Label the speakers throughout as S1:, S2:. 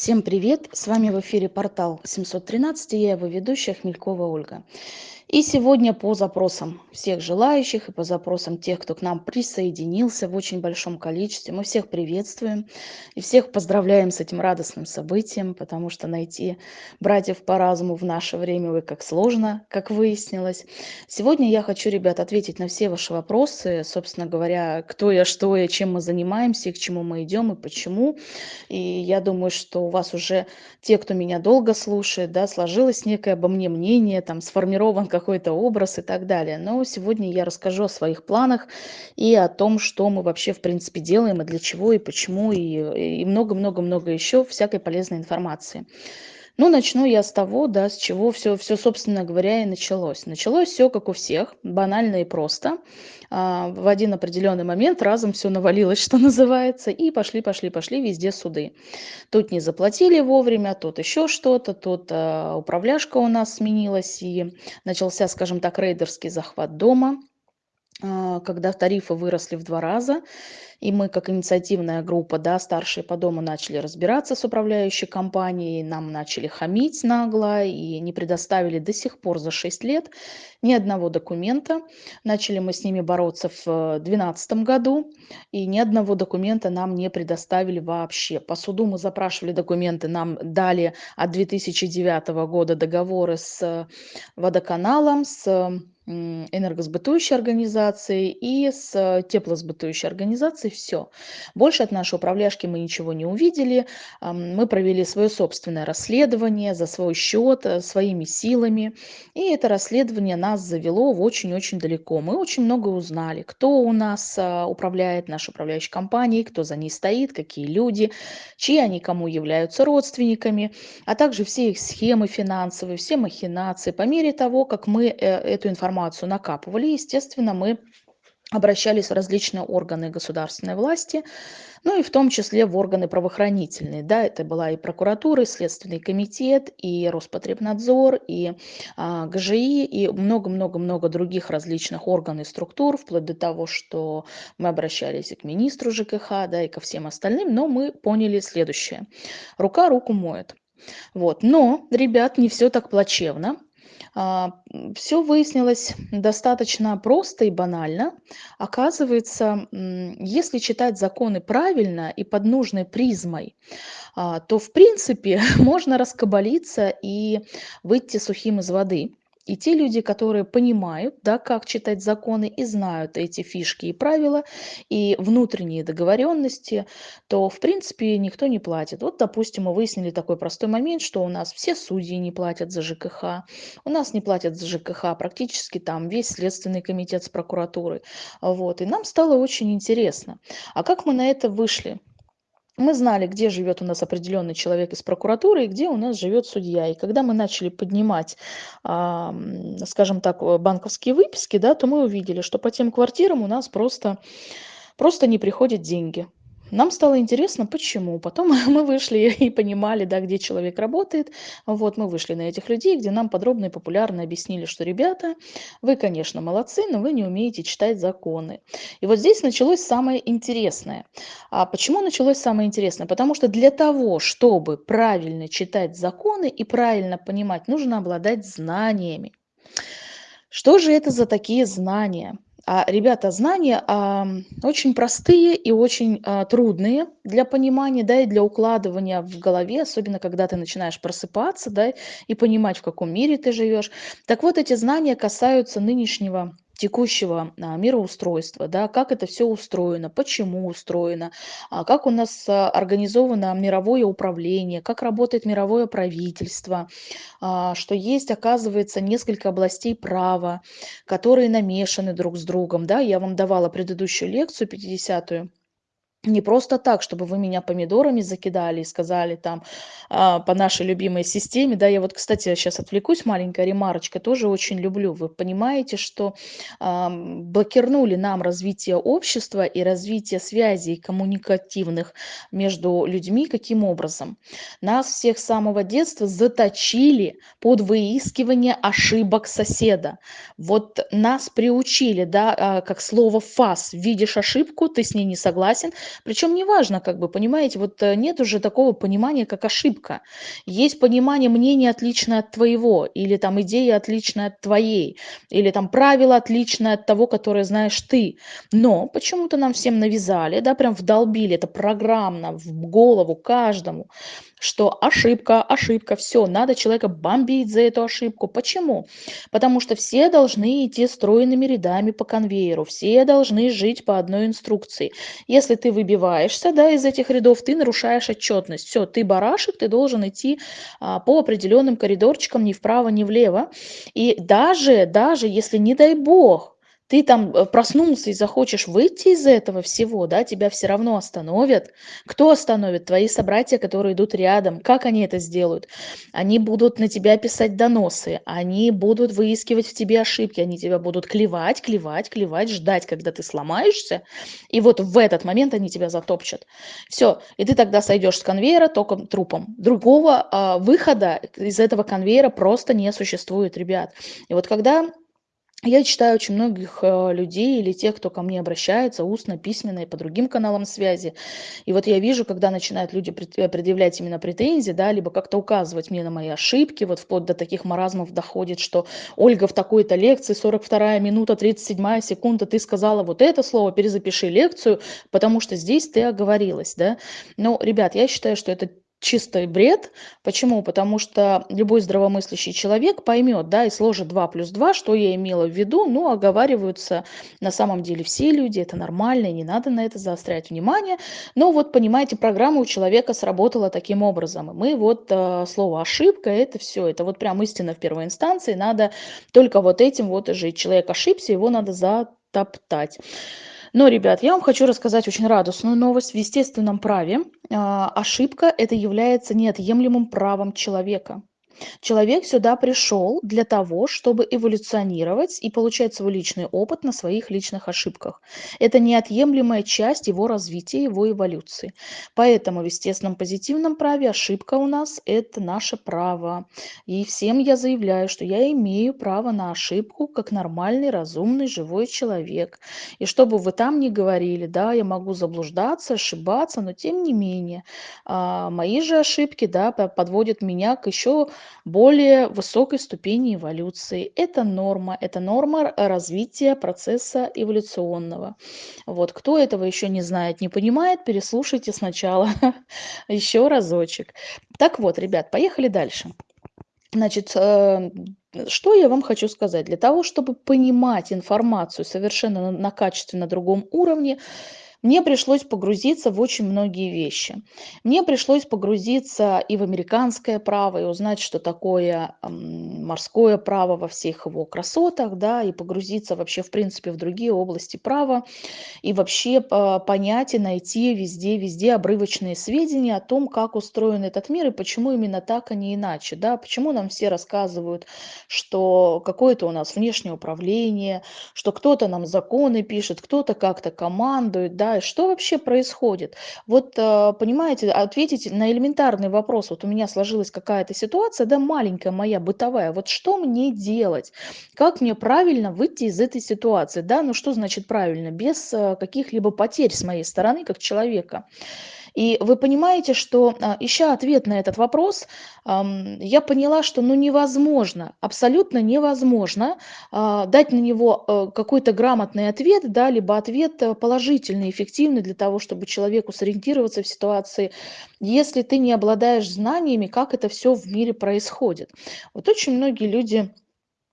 S1: Всем привет! С вами в эфире портал 713, я его ведущая Хмелькова Ольга. И сегодня по запросам всех желающих и по запросам тех, кто к нам присоединился в очень большом количестве, мы всех приветствуем и всех поздравляем с этим радостным событием, потому что найти братьев по разуму в наше время вы как сложно, как выяснилось. Сегодня я хочу, ребят, ответить на все ваши вопросы, собственно говоря, кто я, что я, чем мы занимаемся, и к чему мы идем и почему. И я думаю, что у вас уже те, кто меня долго слушает, да, сложилось некое обо мне мнение, там сформирован какой-то образ и так далее. Но сегодня я расскажу о своих планах и о том, что мы вообще в принципе делаем и для чего и почему и много-много-много еще всякой полезной информации. Ну, начну я с того, да, с чего все, все, собственно говоря, и началось. Началось все, как у всех, банально и просто. А, в один определенный момент разом все навалилось, что называется, и пошли, пошли, пошли везде суды. Тут не заплатили вовремя, тут еще что-то, тут а, управляшка у нас сменилась, и начался, скажем так, рейдерский захват дома когда тарифы выросли в два раза, и мы, как инициативная группа, да, старшие по дому, начали разбираться с управляющей компанией, нам начали хамить нагло и не предоставили до сих пор за 6 лет ни одного документа. Начали мы с ними бороться в 2012 году, и ни одного документа нам не предоставили вообще. По суду мы запрашивали документы, нам дали от 2009 года договоры с водоканалом, с энергосбытующей организацией и с теплосбытующей организацией все. Больше от нашей управляшки мы ничего не увидели. Мы провели свое собственное расследование за свой счет, э, своими силами. И это расследование нас завело в очень-очень далеко. Мы очень много узнали, кто у нас а, управляет нашей управляющей компанией, кто за ней стоит, какие люди, чьи они кому являются родственниками, а также все их схемы финансовые, все махинации. По мере того, как мы э, эту информацию накапывали, естественно, мы обращались в различные органы государственной власти, ну и в том числе в органы правоохранительные. Да, это была и прокуратура, и Следственный комитет, и Роспотребнадзор, и а, ГЖИ, и много-много-много других различных органов и структур, вплоть до того, что мы обращались и к министру ЖКХ, да, и ко всем остальным, но мы поняли следующее. Рука руку моет. Вот. Но, ребят, не все так плачевно. А, Все выяснилось достаточно просто и банально. Оказывается, если читать законы правильно и под нужной призмой, а, то в принципе можно раскабалиться и выйти сухим из воды. И те люди, которые понимают, да, как читать законы и знают эти фишки и правила, и внутренние договоренности, то, в принципе, никто не платит. Вот, допустим, мы выяснили такой простой момент, что у нас все судьи не платят за ЖКХ, у нас не платят за ЖКХ практически там весь Следственный комитет с прокуратурой. Вот. И нам стало очень интересно, а как мы на это вышли? Мы знали, где живет у нас определенный человек из прокуратуры и где у нас живет судья. И когда мы начали поднимать, скажем так, банковские выписки, да, то мы увидели, что по тем квартирам у нас просто, просто не приходят деньги. Нам стало интересно, почему. Потом мы вышли и понимали, да, где человек работает. Вот мы вышли на этих людей, где нам подробно и популярно объяснили, что, ребята, вы, конечно, молодцы, но вы не умеете читать законы. И вот здесь началось самое интересное. А почему началось самое интересное? Потому что для того, чтобы правильно читать законы и правильно понимать, нужно обладать знаниями. Что же это за такие знания? А, ребята, знания а, очень простые и очень а, трудные для понимания, да, и для укладывания в голове, особенно когда ты начинаешь просыпаться, да, и понимать, в каком мире ты живешь. Так вот, эти знания касаются нынешнего текущего а, мироустройства, да, как это все устроено, почему устроено, а, как у нас а, организовано мировое управление, как работает мировое правительство, что есть, оказывается, несколько областей права, которые намешаны друг с другом. Да. Я вам давала предыдущую лекцию, 50-ю, не просто так, чтобы вы меня помидорами закидали и сказали там а, по нашей любимой системе, да, я вот, кстати, сейчас отвлекусь, маленькая ремарочка, тоже очень люблю. Вы понимаете, что а, блокирнули нам развитие общества и развитие связей коммуникативных между людьми каким образом? Нас всех с самого детства заточили под выискивание ошибок соседа. Вот нас приучили, да, а, как слово фас, видишь ошибку, ты с ней не согласен, Причем неважно, как бы, понимаете, вот э, нет уже такого понимания, как ошибка. Есть понимание мнения отличное от твоего, или там идея отличная от твоей, или там правило отличное от того, которое знаешь ты. Но почему-то нам всем навязали, да, прям вдолбили это программно в голову каждому, что ошибка, ошибка, все, надо человека бомбить за эту ошибку. Почему? Потому что все должны идти стройными рядами по конвейеру, все должны жить по одной инструкции. Если ты выбиваешься да, из этих рядов, ты нарушаешь отчетность. Все, ты барашек, ты должен идти а, по определенным коридорчикам ни вправо, ни влево. И даже, даже если, не дай бог, ты там э, проснулся и захочешь выйти из этого всего, да, тебя все равно остановят. Кто остановит? Твои собратья, которые идут рядом. Как они это сделают? Они будут на тебя писать доносы, они будут выискивать в тебе ошибки, они тебя будут клевать, клевать, клевать, ждать, когда ты сломаешься. И вот в этот момент они тебя затопчат. Все, и ты тогда сойдешь с конвейера только трупом. Другого э, выхода из этого конвейера просто не существует, ребят. И вот когда я читаю очень многих э, людей или тех, кто ко мне обращается устно, письменно и по другим каналам связи. И вот я вижу, когда начинают люди э, предъявлять именно претензии, да, либо как-то указывать мне на мои ошибки, вот вплоть до таких маразмов доходит, что Ольга в такой-то лекции, 42 минута, 37 секунда, ты сказала вот это слово, перезапиши лекцию, потому что здесь ты оговорилась, да. Но, ребят, я считаю, что это чистый бред. Почему? Потому что любой здравомыслящий человек поймет, да, и сложит 2 плюс 2, что я имела в виду, ну, оговариваются на самом деле все люди, это нормально, не надо на это заострять внимание. Но вот, понимаете, программа у человека сработала таким образом. И мы вот э, слово ошибка, это все, это вот прям истина в первой инстанции, надо только вот этим вот и жить. Человек ошибся, его надо затоптать. Но, ребят, я вам хочу рассказать очень радостную новость. В естественном праве а, ошибка это является неотъемлемым правом человека. Человек сюда пришел для того, чтобы эволюционировать и получать свой личный опыт на своих личных ошибках. Это неотъемлемая часть его развития, его эволюции. Поэтому в естественном позитивном праве ошибка у нас– это наше право. И всем я заявляю, что я имею право на ошибку как нормальный, разумный, живой человек. И чтобы вы там не говорили, да, я могу заблуждаться, ошибаться, но тем не менее, а, мои же ошибки, да, подводят меня к еще более высокой ступени эволюции. Это норма, это норма развития процесса эволюционного. Вот, кто этого еще не знает, не понимает, переслушайте сначала еще разочек. Так вот, ребят, поехали дальше. Значит, э, что я вам хочу сказать? Для того, чтобы понимать информацию совершенно на качественно другом уровне, мне пришлось погрузиться в очень многие вещи. Мне пришлось погрузиться и в американское право, и узнать, что такое морское право во всех его красотах, да, и погрузиться вообще, в принципе, в другие области права, и вообще понять и найти везде-везде обрывочные сведения о том, как устроен этот мир и почему именно так, а не иначе, да, почему нам все рассказывают, что какое-то у нас внешнее управление, что кто-то нам законы пишет, кто-то как-то командует, да, что вообще происходит? Вот, э, понимаете, ответить на элементарный вопрос, вот у меня сложилась какая-то ситуация, да, маленькая моя, бытовая, вот что мне делать? Как мне правильно выйти из этой ситуации, да, ну что значит правильно? Без э, каких-либо потерь с моей стороны, как человека. И вы понимаете, что а, ища ответ на этот вопрос, я поняла, что ну невозможно, абсолютно невозможно а, дать на него э, какой-то грамотный ответ, да, либо ответ э, положительный, эффективный для того, чтобы человеку сориентироваться в ситуации, если ты не обладаешь знаниями, как это все в мире происходит. Вот очень многие люди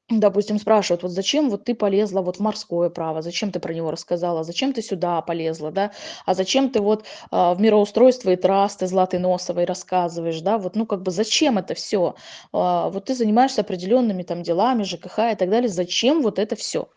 S1: Допустим, спрашивают, вот зачем вот ты полезла вот в морское право, зачем ты про него рассказала, зачем ты сюда полезла, да, а зачем ты вот а, в мироустройство и трасты Златой Носовой рассказываешь, да, вот, ну, как бы зачем это все, а, вот ты занимаешься определенными там делами, ЖКХ и так далее, зачем вот это все?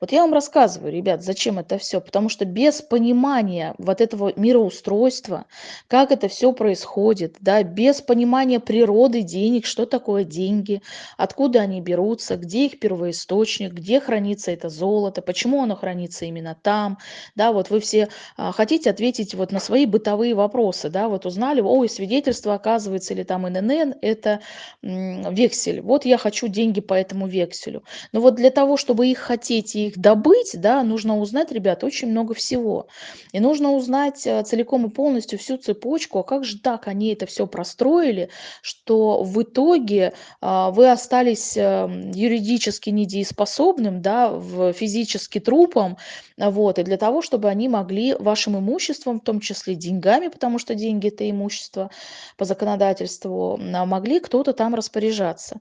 S1: Вот я вам рассказываю, ребят, зачем это все, потому что без понимания вот этого мироустройства, как это все происходит, да, без понимания природы денег, что такое деньги, откуда они берутся, где где их первоисточник, где хранится это золото, почему оно хранится именно там, да, вот вы все а, хотите ответить вот на свои бытовые вопросы, да, вот узнали, ой, свидетельство оказывается, или там ННН, это вексель, вот я хочу деньги по этому векселю. Но вот для того, чтобы их хотеть и их добыть, да, нужно узнать, ребят, очень много всего. И нужно узнать а, целиком и полностью всю цепочку, а как же так они это все простроили, что в итоге а, вы остались эм, юридически недееспособным, да, в физически трупом, вот, и для того, чтобы они могли вашим имуществом, в том числе деньгами, потому что деньги это имущество по законодательству, а, могли кто-то там распоряжаться.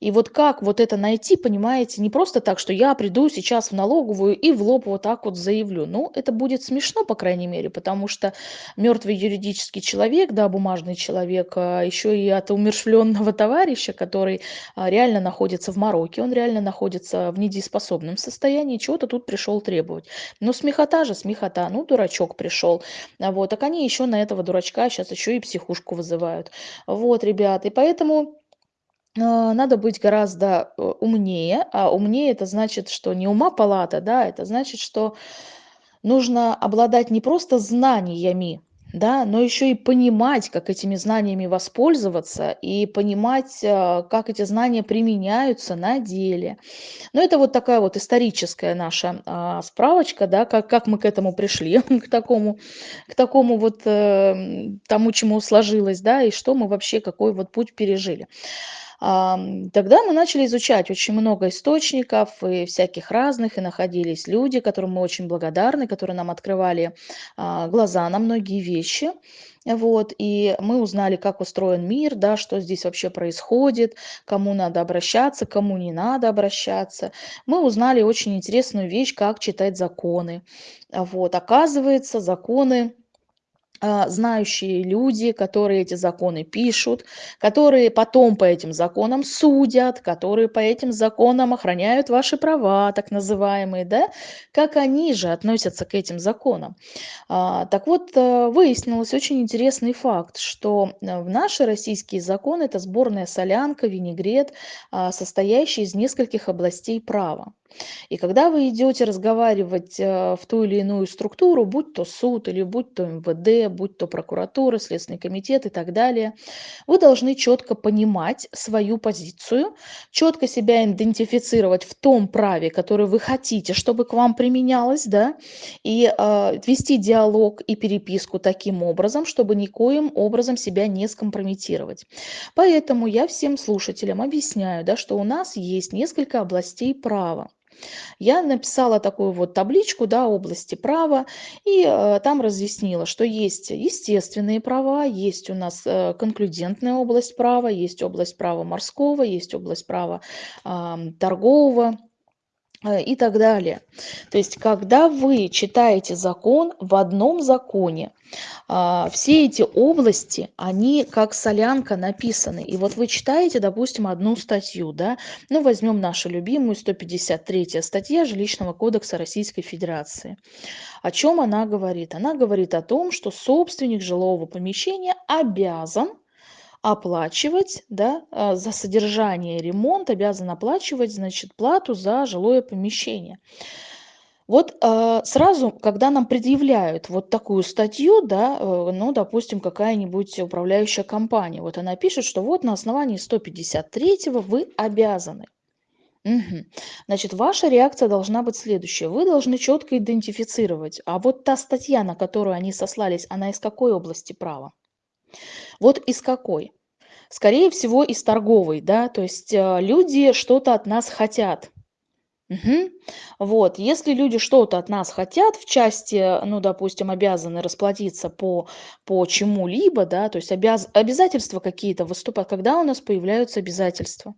S1: И вот как вот это найти, понимаете, не просто так, что я приду сейчас в налоговую и в лоб вот так вот заявлю. Ну, это будет смешно, по крайней мере, потому что мертвый юридический человек, да, бумажный человек, а еще и от умершвленного товарища, который а, реально находится в мороке, он реально находится в недееспособном состоянии, чего-то тут пришел требовать. Ну, смехота же, смехота, ну, дурачок пришел. Вот, так они еще на этого дурачка сейчас еще и психушку вызывают. Вот, ребята, и поэтому а, надо быть гораздо э, умнее, а умнее это значит, что не ума палата, да, это значит, что нужно обладать не просто знаниями, да, но еще и понимать, как этими знаниями воспользоваться и понимать, а, как эти знания применяются на деле. Но это вот такая вот историческая наша а, справочка, да, как, как мы к этому пришли, к такому, к такому вот э, тому, чему сложилось, да, и что мы вообще, какой вот путь пережили. Тогда мы начали изучать очень много источников и всяких разных, и находились люди, которым мы очень благодарны, которые нам открывали а, глаза на многие вещи. Вот, и мы узнали, как устроен мир, да, что здесь вообще происходит, кому надо обращаться, кому не надо обращаться. Мы узнали очень интересную вещь, как читать законы. Вот, оказывается, законы знающие люди, которые эти законы пишут, которые потом по этим законам судят, которые по этим законам охраняют ваши права, так называемые, да, как они же относятся к этим законам. А, так вот, э, выяснилось очень интересный факт, что э, в наши российские законы это сборная солянка, винегрет, а, состоящий из нескольких областей права. И когда вы идете разговаривать э, в ту или иную структуру, будь то суд или будь то МВД, будь то прокуратура, Следственный комитет и так далее, вы должны четко понимать свою позицию, четко себя идентифицировать в том праве, которое вы хотите, чтобы к вам применялось, да, и э, вести диалог и переписку таким образом, чтобы никоим образом себя не скомпрометировать. Поэтому я всем слушателям объясняю, да, что у нас есть несколько областей права. Я написала такую вот табличку, да, области права, и э, там разъяснила, что есть естественные права, есть у нас э, конклюдентная область права, есть область права морского, есть область права торгового, и так далее. То есть, когда вы читаете закон в одном законе, а, все эти области, они как солянка написаны. И вот вы читаете, допустим, одну статью, да, ну, возьмем нашу любимую 153 статья Жилищного кодекса Российской Федерации. О чем она говорит? Она говорит о том, что собственник жилого помещения обязан оплачивать, да, а, за содержание ремонт обязан оплачивать, значит, плату за жилое помещение. Вот э, сразу, когда нам предъявляют вот такую статью, да, э, ну, допустим, какая-нибудь управляющая компания, вот она пишет, что вот на основании 153 вы обязаны. Угу. Значит, ваша реакция должна быть следующая. Вы должны четко идентифицировать, а вот та статья, на которую они сослались, она из какой области права? Вот из какой? Скорее всего, из торговой, да, то есть э, люди что-то от нас хотят. Мгм. Вот, если люди что-то от нас хотят в части, ну, допустим, обязаны расплатиться по, по чему-либо, да, то есть обяз, обязательства какие-то выступают, когда у нас появляются обязательства.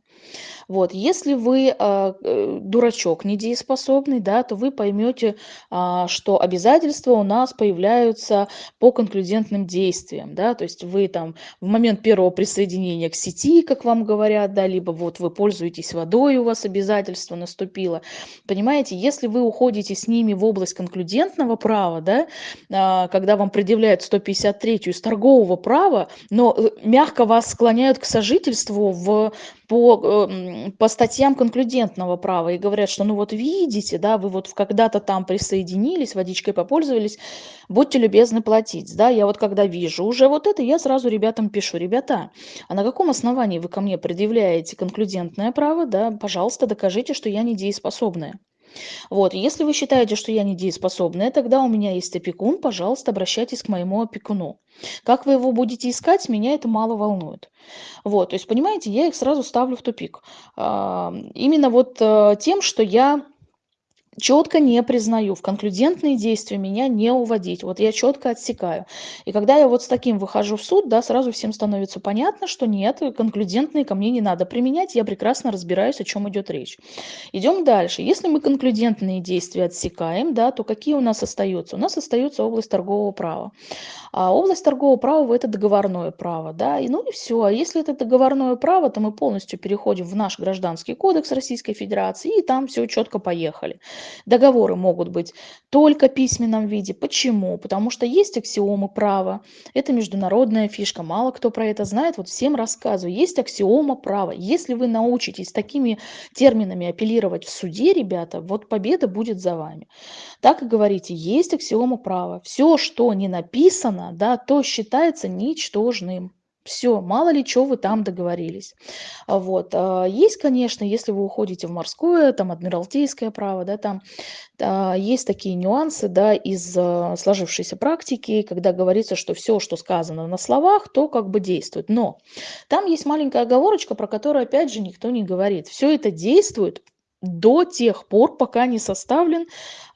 S1: Вот, если вы а, э, дурачок недееспособный, да, то вы поймете, а, что обязательства у нас появляются по конклюдентным действиям, да, то есть вы там в момент первого присоединения к сети, как вам говорят, да, либо вот вы пользуетесь водой, у вас обязательство наступило, Понимаете, если вы уходите с ними в область конклюдентного права, да, а, когда вам предъявляют 153 из торгового права, но э, мягко вас склоняют к сожительству в по, эм, по статьям конклюдентного права и говорят, что ну вот видите, да, вы вот когда-то там присоединились, водичкой попользовались, будьте любезны платить. Да, я вот когда вижу уже вот это, я сразу ребятам пишу, ребята, а на каком основании вы ко мне предъявляете конклюдентное право, да, пожалуйста, докажите, что я недееспособная. Вот, если вы считаете, что я недееспособная, тогда у меня есть опекун, пожалуйста, обращайтесь к моему опекуну. Как вы его будете искать, меня это мало волнует. Вот, то есть, понимаете, я их сразу ставлю в тупик. Именно вот э, тем, что я четко не признаю, в конклюдентные действия меня не уводить. Вот я четко отсекаю. И когда я вот с таким выхожу в суд, да, сразу всем становится понятно, что нет, конклюдентные ко мне не надо применять, я прекрасно разбираюсь, о чем идет речь. Идем дальше. Если мы конклюдентные действия отсекаем, да, то какие у нас остаются? У нас остается область торгового права. А область торгового права – это договорное право. Да? И, ну и все. А если это договорное право, то мы полностью переходим в наш гражданский кодекс Российской Федерации, и там все четко поехали. Договоры могут быть только в письменном виде. Почему? Потому что есть аксиомы права. Это международная фишка. Мало кто про это знает. Вот всем рассказываю. Есть аксиома права. Если вы научитесь такими терминами апеллировать в суде, ребята, вот победа будет за вами. Так и говорите, есть аксиома права. Все, что не написано, да, то считается ничтожным. Все, мало ли что вы там договорились. А вот. А, есть, конечно, если вы уходите в морское, там адмиралтейское право, да, там а, есть такие нюансы, да, из сложившейся практики, когда говорится, что все, что сказано на словах, то как бы действует. Но там есть маленькая оговорочка, про которую, опять же, никто не говорит. Все это действует до тех пор, пока не составлен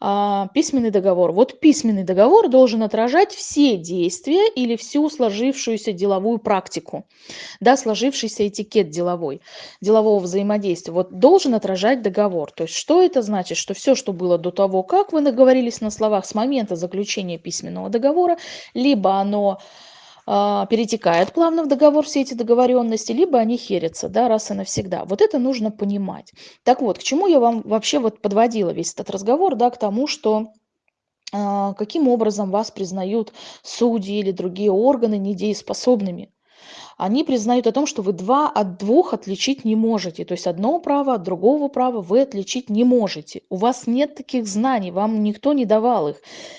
S1: а, письменный договор. Вот письменный договор должен отражать все действия или всю сложившуюся деловую практику, да, сложившийся этикет деловой, делового взаимодействия. Вот должен отражать договор. То есть что это значит? Что все, что было до того, как вы наговорились на словах с момента заключения письменного договора, либо оно перетекает плавно в договор все эти договоренности, либо они херятся, да, раз и навсегда. Вот это нужно понимать. Так вот, к чему я вам вообще вот подводила весь этот разговор, да, к тому, что а, каким образом вас признают судьи или другие органы недееспособными они признают о том, что вы два от двух отличить не можете. То есть одно право от другого права вы отличить не можете. У вас нет таких знаний, вам никто не давал их.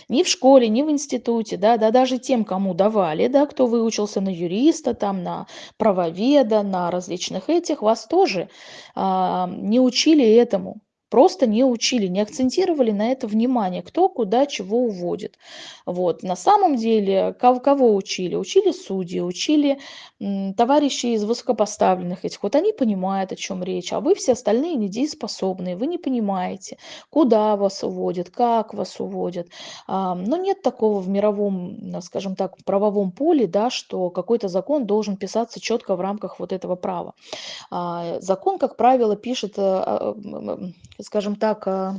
S1: Ни в школе, ни в институте, да, да даже тем, кому давали, да, кто выучился на юриста, там, на правоведа, на различных этих, вас тоже а, не учили этому. Просто не учили, не акцентировали на это внимание, кто куда чего уводит. Вот. На самом деле, кого, кого учили? Учили судьи, учили товарищи из высокопоставленных этих. Вот они понимают, о чем речь, а вы все остальные недееспособные, вы не понимаете, куда вас уводят, как вас уводят. А, но нет такого в мировом, скажем так, правовом поле, да, что какой-то закон должен писаться четко в рамках вот этого права. А, закон, как правило, пишет а, скажем так, а,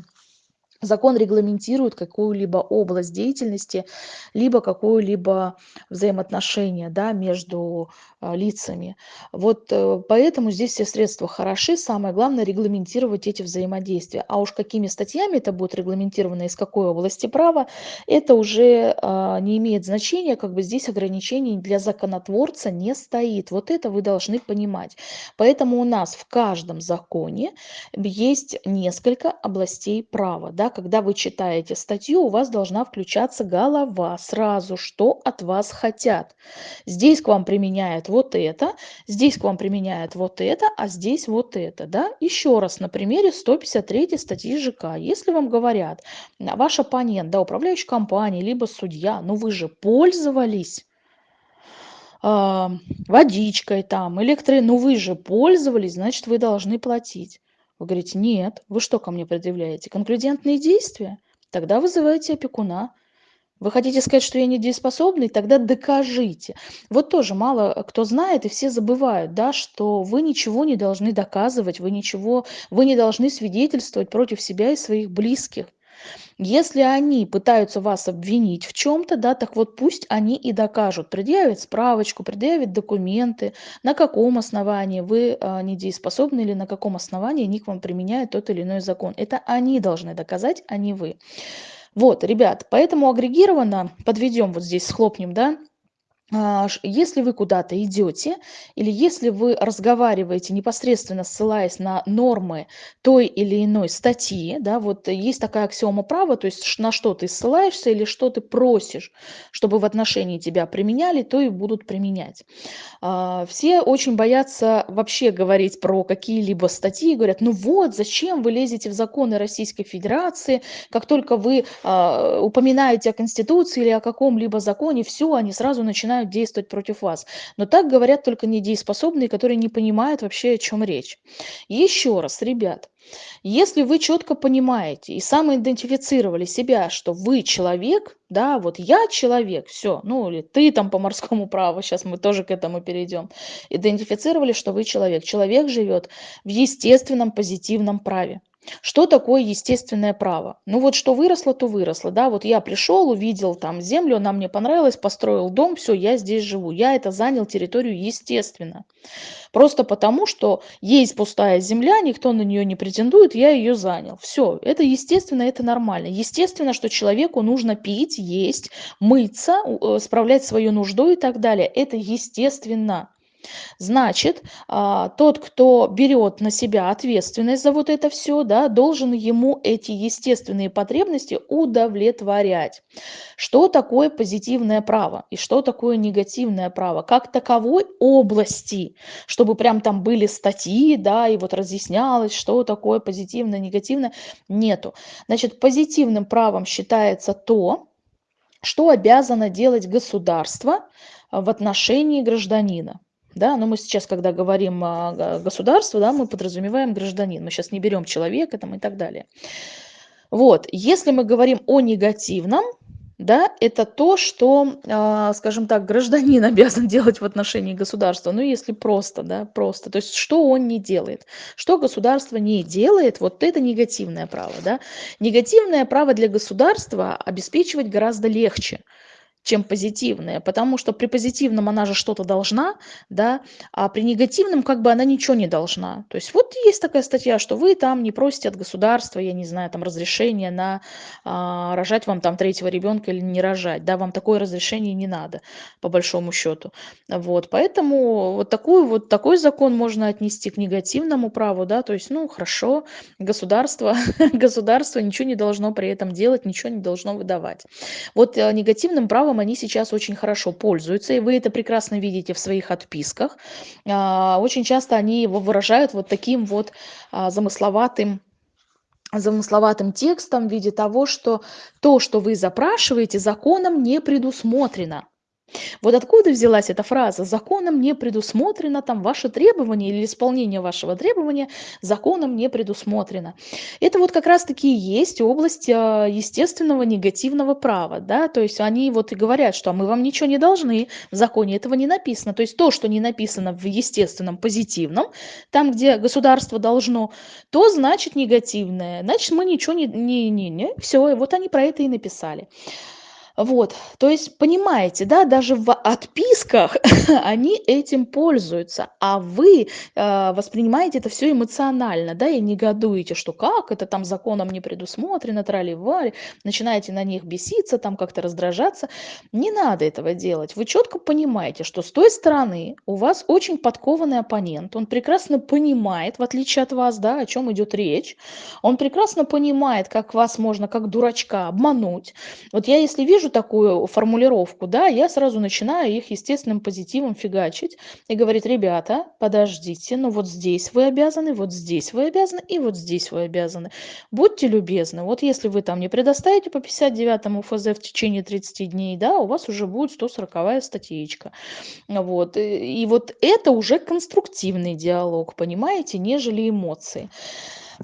S1: закон регламентирует какую-либо область деятельности, либо какое-либо взаимоотношение да, между а, лицами. Вот э, поэтому здесь все средства хороши, самое главное регламентировать эти взаимодействия. А уж какими статьями это будет регламентировано, из какой области права, это уже а, не имеет значения, как бы здесь ограничений для законотворца не стоит. Вот это вы должны понимать. Поэтому у нас в каждом законе есть несколько областей права. Да? Когда вы читаете статью, у вас должна включаться голова сразу, что от вас хотят. Здесь к вам применяют вот это, здесь к вам применяет вот это, а здесь вот это. Да? Еще раз на примере 153 статьи ЖК. Если вам говорят, ваш оппонент, да, управляющая компания, либо судья, ну вы же пользовались э, водичкой там, электро... ну вы же пользовались, значит вы должны платить. Вы говорите, нет, вы что ко мне предъявляете? Конклюдентные действия? Тогда вызывайте опекуна. Вы хотите сказать, что я недееспособный? Тогда докажите. Вот тоже мало кто знает, и все забывают, да, что вы ничего не должны доказывать, вы ничего, вы не должны свидетельствовать против себя и своих близких. Если они пытаются вас обвинить в чем-то, да, так вот пусть они и докажут, предъявят справочку, предъявят документы, на каком основании вы а, недееспособны или на каком основании они к вам применяют тот или иной закон. Это они должны доказать, а не вы. Вот, ребят, поэтому агрегированно подведем вот здесь, схлопнем, да, если вы куда-то идете или если вы разговариваете, непосредственно ссылаясь на нормы той или иной статьи, да, вот есть такая аксиома права, то есть на что ты ссылаешься или что ты просишь, чтобы в отношении тебя применяли, то и будут применять. А, все очень боятся вообще говорить про какие-либо статьи, говорят: "Ну вот, зачем вы лезете в законы Российской Федерации? Как только вы, а, упоминаете о Конституции или о каком-либо законе, всё, они сразу начинают действовать против вас". Но так говорят только недееспособные, которые не понимают вообще, о чём речь. Еще раз, ребят, если вы четко понимаете и самоидентифицировали себя, что вы человек, да, вот я человек, все, ну или ты там по морскому праву, сейчас мы тоже к этому перейдем, идентифицировали, что вы человек. Человек живет в естественном позитивном праве. Что такое естественное право? Ну вот что выросло, то выросло, да. Вот я пришел, увидел там землю, она мне понравилась, построил дом, все, я здесь живу. Я это занял территорию естественно. Просто потому, что есть пустая земля, никто на нее не претендует, я ее занял. Все, это естественно, это нормально. Естественно, что человеку нужно пить, есть, мыться, э, справлять свою нужду и так далее. Это естественно. Значит, а, тот, кто берет на себя ответственность за вот это все, да, должен ему эти естественные потребности удовлетворять. Что такое позитивное право и что такое негативное право? Как таковой области, чтобы прям там были статьи, да, и вот разъяснялось, что такое позитивное, негативное, нету. Значит, позитивным правом считается то, что обязано делать государство в отношении гражданина. Да, но мы сейчас, когда говорим о государстве, да, мы подразумеваем гражданин. Мы сейчас не берем человека там и так далее. Вот, если мы говорим о негативном, да, это то, что, а, скажем так, гражданин обязан делать в отношении государства. Ну, если просто, да, просто. То есть, что он не делает. Что государство не делает, вот это негативное право, да. Негативное право для государства обеспечивать гораздо легче чем позитивная, потому что при позитивном она же что-то должна, да, а при негативном как бы она ничего не должна. То есть вот есть такая статья, что вы там не просите от государства, я не знаю, там разрешения на а, рожать вам там третьего ребенка или не рожать, да, вам такое разрешение не надо, по большому счету. Вот, поэтому вот, такую, вот такой закон можно отнести к негативному праву, да, то есть, ну, хорошо, государство, государство ничего не должно при этом делать, ничего не должно выдавать. Вот э, негативным правом правом они сейчас очень хорошо пользуются, и вы это прекрасно видите в своих отписках. А, очень часто они его выражают вот таким вот а, замысловатым замысловатым текстом в виде того, что то, что вы запрашиваете, законом не предусмотрено. Вот откуда взялась эта фраза? Законом не предусмотрено там ваше требование или исполнение вашего требования законом не предусмотрено. Это вот как раз таки и есть область а, естественного негативного права да? То есть они вот и говорят что мы вам ничего не должны в законе этого не написано то есть то что не написано в естественном позитивном там где государство должно то значит негативное. Значит мы ничего не не не, не все и вот они про это и написали вот, то есть понимаете, да, даже в отписках они этим пользуются, а вы э, воспринимаете это все эмоционально, да, и негодуете, что как это там законом не предусмотрено, трали-вали, начинаете на них беситься, там как-то раздражаться. Не надо этого делать. Вы четко понимаете, что с той стороны у вас очень подкованный оппонент, он прекрасно понимает, в отличие от вас, да, о чем идет речь, он прекрасно понимает, как вас можно, как дурачка, обмануть. Вот я если вижу вижу такую формулировку, да, я сразу начинаю их естественным позитивом фигачить и говорить, ребята, подождите, ну вот здесь вы обязаны, вот здесь вы обязаны и вот здесь вы обязаны. Будьте любезны, вот если вы там не предоставите по 59 ФЗ в течение 30 дней, да, у вас уже будет 140 статьечка. Вот. И, и вот это уже конструктивный диалог, понимаете, нежели эмоции.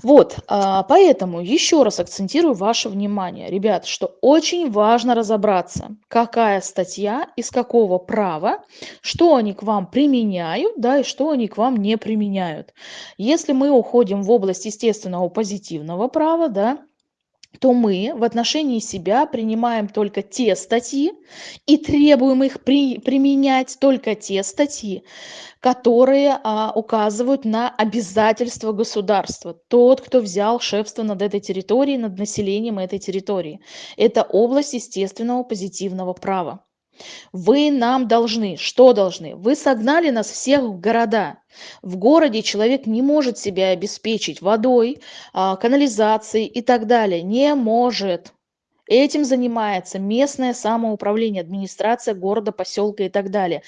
S1: Вот, а, поэтому еще раз акцентирую ваше внимание, ребят, что очень важно разобраться, какая статья, из какого права, что они к вам применяют, да, и что они к вам не применяют. Если мы уходим в область естественного позитивного права, да, то мы в отношении себя принимаем только те статьи и требуем их при, применять только те статьи, которые а, указывают на обязательства государства. Тот, кто взял шефство над этой территорией, над населением этой территории. Это область естественного позитивного права. Вы нам должны. Что должны? Вы согнали нас всех в города. В городе человек не может себя обеспечить водой, а, канализацией и так далее. Не может. Этим занимается местное самоуправление, администрация города, поселка и так далее.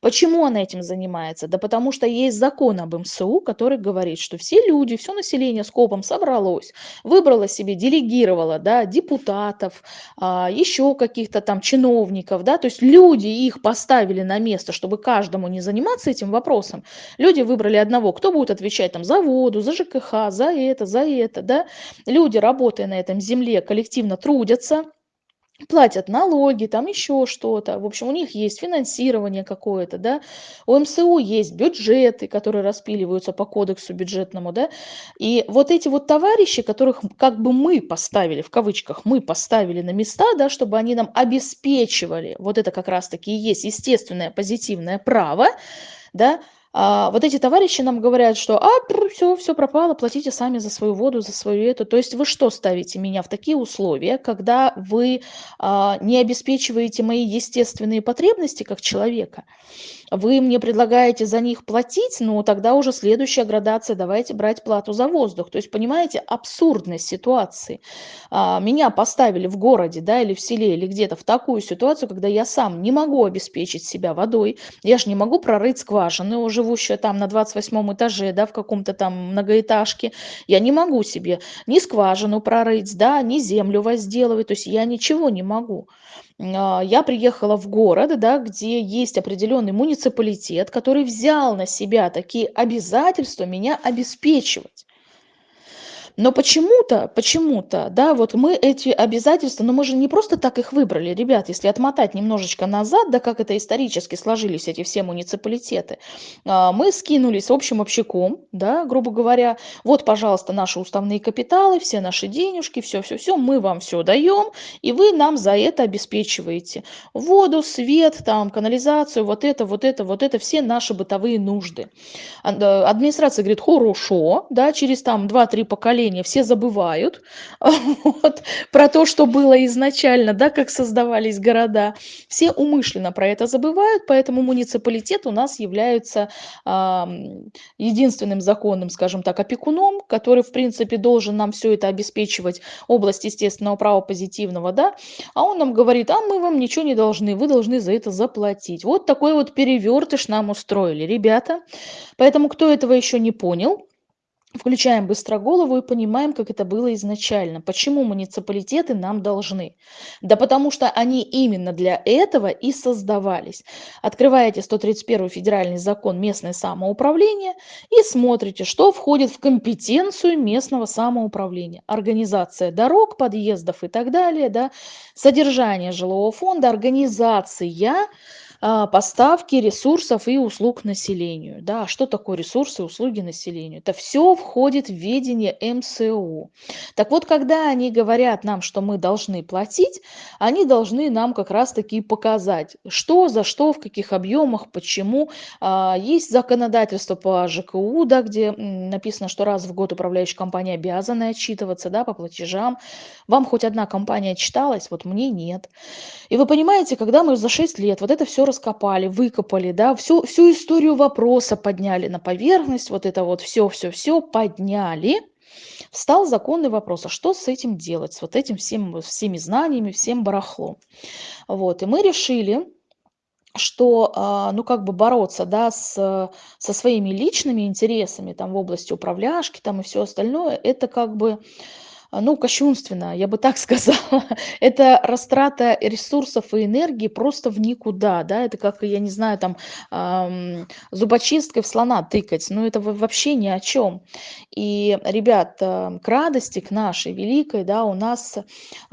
S1: Почему она этим занимается? Да потому что есть закон об МСУ, который говорит, что все люди, все население скопом собралось, выбрало себе, делегировало да, депутатов, а, еще каких-то там чиновников, да, то есть люди их поставили на место, чтобы каждому не заниматься этим вопросом. Люди выбрали одного, кто будет отвечать там за воду, за ЖКХ, за это, за это, да. Люди, работая на этом земле, коллективно трудятся, платят налоги, там еще что-то. В общем, у них есть финансирование какое-то, да. У МСУ есть бюджеты, которые распиливаются по кодексу бюджетному, да. И вот эти вот товарищи, которых как бы мы поставили, в кавычках, мы поставили на места, да, чтобы они нам обеспечивали, вот это как раз-таки и есть естественное позитивное право, да, а, вот эти товарищи нам говорят, что а, все, все пропало, платите сами за свою воду, за свою эту. То есть вы что ставите меня в такие условия, когда вы а, не обеспечиваете мои естественные потребности как человека? Вы мне предлагаете за них платить, ну тогда уже следующая градация, давайте брать плату за воздух. То есть, понимаете, абсурдность ситуации. А, меня поставили в городе, да, или в селе, или где-то в такую ситуацию, когда я сам не могу обеспечить себя водой, я же не могу прорыть скважины, живущая там на 28 этаже, да, в каком-то там многоэтажке, я не могу себе ни скважину прорыть, да, ни землю возделывать, то есть я ничего не могу. А, я приехала в город, да, где есть определенный муниципалитет, который взял на себя такие обязательства меня обеспечивать. Но почему-то, почему-то, да, вот мы эти обязательства, но мы же не просто так их выбрали, ребят, если отмотать немножечко назад, да, как это исторически сложились эти все муниципалитеты, а, мы скинулись общим общаком, да, грубо говоря, вот, пожалуйста, наши уставные капиталы, все наши денежки, все-все-все, мы вам все даем, и вы нам за это обеспечиваете воду, свет, там, канализацию, вот это, вот это, вот это, все наши бытовые нужды. Администрация говорит, хорошо, да, через там 2-3 поколения поколения все забывают вот, про то, что было изначально, да, как создавались города. Все умышленно про это забывают, поэтому муниципалитет у нас является а, единственным законным, скажем так, опекуном, который, в принципе, должен нам все это обеспечивать, область естественного права позитивного, да, а он нам говорит, а мы вам ничего не должны, вы должны за это заплатить. Вот такой вот перевертыш нам устроили, ребята. Поэтому, кто этого еще не понял, Включаем быстро голову и понимаем, как это было изначально. Почему муниципалитеты нам должны? Да потому что они именно для этого и создавались. Открываете 131 федеральный закон местное самоуправление и смотрите, что входит в компетенцию местного самоуправления. Организация дорог, подъездов и так далее, да, содержание жилого фонда, организация а, поставки ресурсов и услуг населению. Да, что такое ресурсы и услуги населению? Это все входит в ведение МСУ. Так вот, когда они говорят нам, что мы должны платить, они должны нам как раз-таки показать, что, за что, в каких объемах, почему. А, есть законодательство по ЖКУ, да, где написано, что раз в год управляющая компания обязана отчитываться да, по платежам. Вам хоть одна компания отчиталась, вот мне нет. И вы понимаете, когда мы за 6 лет вот это все раскопали, выкопали, да, всю, всю историю вопроса подняли на поверхность, вот это вот все-все-все подняли, встал законный вопрос, а что с этим делать, с вот этим всем, всеми знаниями, всем барахлом. Вот, и мы решили, что, а, ну, как бы бороться, да, с, со своими личными интересами, там, в области управляшки, там, и все остальное, это как бы, ну, кощунственно, я бы так сказала. Это растрата ресурсов и энергии просто в никуда, да, это как, я не знаю, там, ам, зубочисткой в слона тыкать, ну, это вообще ни о чем. И, ребят, э, к радости, к нашей великой, да, у нас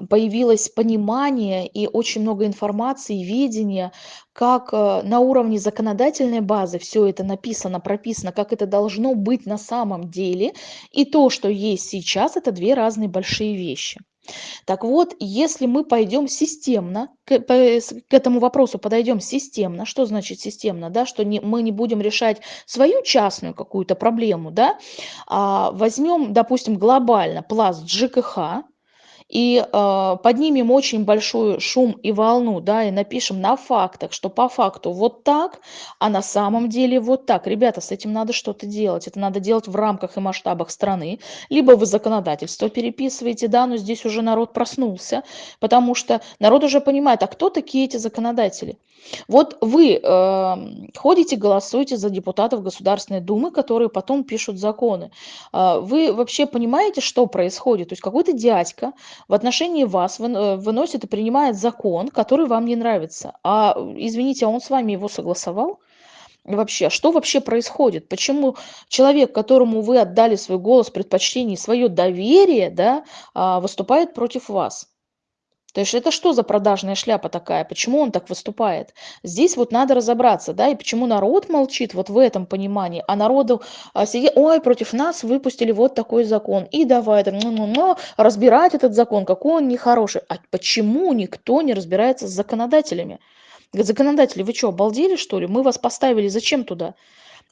S1: появилось понимание и очень много информации, видения, как э, на уровне законодательной базы все это написано, прописано, как это должно быть на самом деле, и то, что есть сейчас, это две разные большие вещи. Так вот, если мы пойдем системно, к, к этому вопросу подойдем системно, что значит системно, да, что не, мы не будем решать свою частную какую-то проблему, да, а возьмем, допустим, глобально пласт ЖКХ, и э, поднимем очень большой шум и волну, да, и напишем на фактах, что по факту вот так, а на самом деле вот так. Ребята, с этим надо что-то делать. Это надо делать в рамках и масштабах страны. Либо вы законодательство переписываете, да, но здесь уже народ проснулся, потому что народ уже понимает, а кто такие эти законодатели? Вот вы э, ходите, голосуете за депутатов Государственной Думы, которые потом пишут законы. Э, вы вообще понимаете, что происходит? То есть какой-то дядька в отношении вас э, выносит и принимает закон, который вам не нравится. А, извините, а он с вами его согласовал? Вообще, что вообще происходит? Почему человек, которому вы отдали свой голос, предпочтение, свое доверие, да, а, выступает против вас? То есть это что за продажная шляпа такая? Почему он так выступает? Здесь вот надо разобраться, да, и почему народ молчит вот в этом понимании, а народу а, сидит, ой, против нас выпустили вот такой закон, и давай там, ну, ну, ну, разбирать этот закон, какой он нехороший. А почему никто не разбирается с законодателями? Законодатели, вы что, обалдели, что ли? Мы вас поставили зачем туда?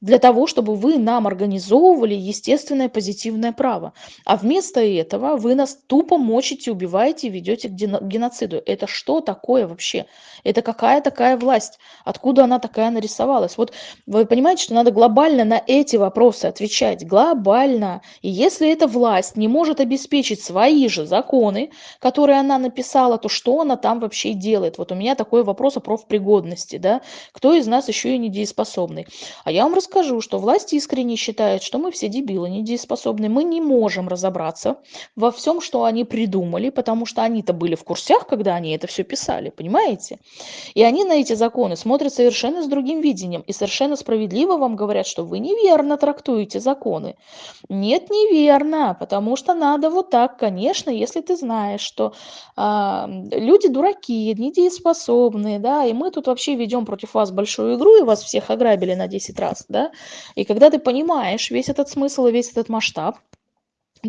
S1: Для того, чтобы вы нам организовывали естественное позитивное право. А вместо этого вы нас тупо мочите, убиваете и ведете к геноциду. Это что такое вообще? Это какая такая власть? Откуда она такая нарисовалась? Вот вы понимаете, что надо глобально на эти вопросы отвечать. Глобально. И если эта власть не может обеспечить свои же законы, которые она написала, то что она там вообще делает? Вот у меня такой вопрос о профпригодности. Да? Кто из нас еще и недееспособный? А я вам скажу, что власть искренне считает, что мы все дебилы, недееспособны. Мы не можем разобраться во всем, что они придумали, потому что они-то были в курсях, когда они это все писали, понимаете? И они на эти законы смотрят совершенно с другим видением и совершенно справедливо вам говорят, что вы неверно трактуете законы. Нет, неверно, потому что надо вот так, конечно, если ты знаешь, что э, люди дураки, недееспособные, да, и мы тут вообще ведем против вас большую игру и вас всех ограбили на 10 раз, да, и когда ты понимаешь весь этот смысл и весь этот масштаб,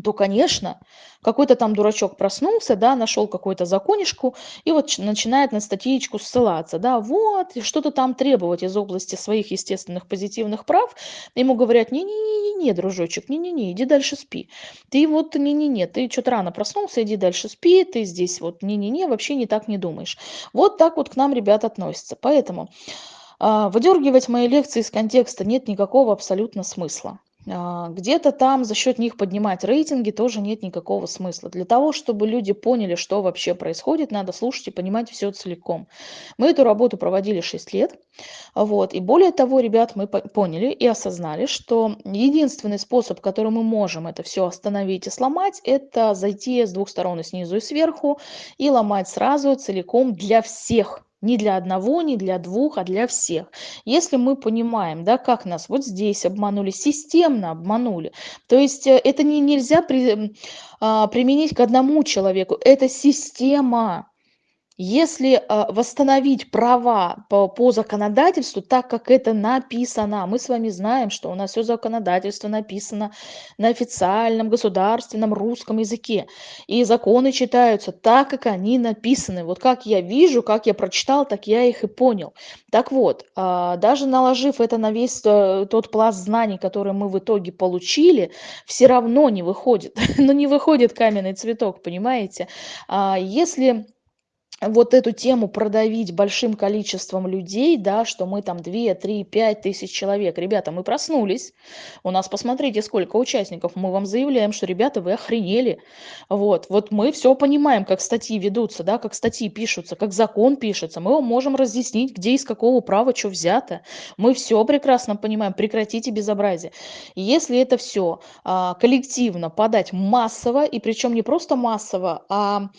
S1: то, конечно, какой-то там дурачок проснулся, да, нашел какую-то законишку и вот начинает на статьечку ссылаться, да, вот, что-то там требовать из области своих естественных позитивных прав. Ему говорят, не-не-не, дружочек, не-не-не, иди дальше спи. Ты вот, не-не-не, ты что-то рано проснулся, иди дальше спи, ты здесь вот, не-не-не, вообще не так не думаешь. Вот так вот к нам ребят относятся. Поэтому выдергивать мои лекции из контекста нет никакого абсолютно смысла. А, где-то там за счет них поднимать рейтинги тоже нет никакого смысла. Для того, чтобы люди поняли, что вообще происходит, надо слушать и понимать все целиком. Мы эту работу проводили 6 лет. Вот, и более того, ребят, мы поняли и осознали, что единственный способ, который мы можем это все остановить и сломать, это зайти с двух сторон, и снизу и сверху, и ломать сразу целиком для всех не для одного, не для двух, а для всех. Если мы понимаем, да, как нас вот здесь обманули, системно обманули, то есть э, это не, нельзя при, а, применить к одному человеку, это система. Если а, восстановить права по, по законодательству, так как это написано, мы с вами знаем, что у нас все законодательство написано на официальном государственном русском языке, и законы читаются так, как они написаны. Вот как я вижу, как я прочитал, так я их и понял. Так вот, а, даже наложив это на весь э, тот пласт знаний, который мы в итоге получили, все равно не выходит. Но не выходит каменный цветок, понимаете? А, если вот эту тему продавить большим количеством людей, да, что мы там 2, 3, 5 тысяч человек. Ребята, мы проснулись, у нас посмотрите, сколько участников, мы вам заявляем, что, ребята, вы охренели. Вот, вот мы все понимаем, как статьи ведутся, да, как статьи пишутся, как закон пишется, мы вам можем разъяснить, где из какого права что взято. Мы все прекрасно понимаем, прекратите безобразие. Если это все а, коллективно подать массово, и причем не просто массово, а,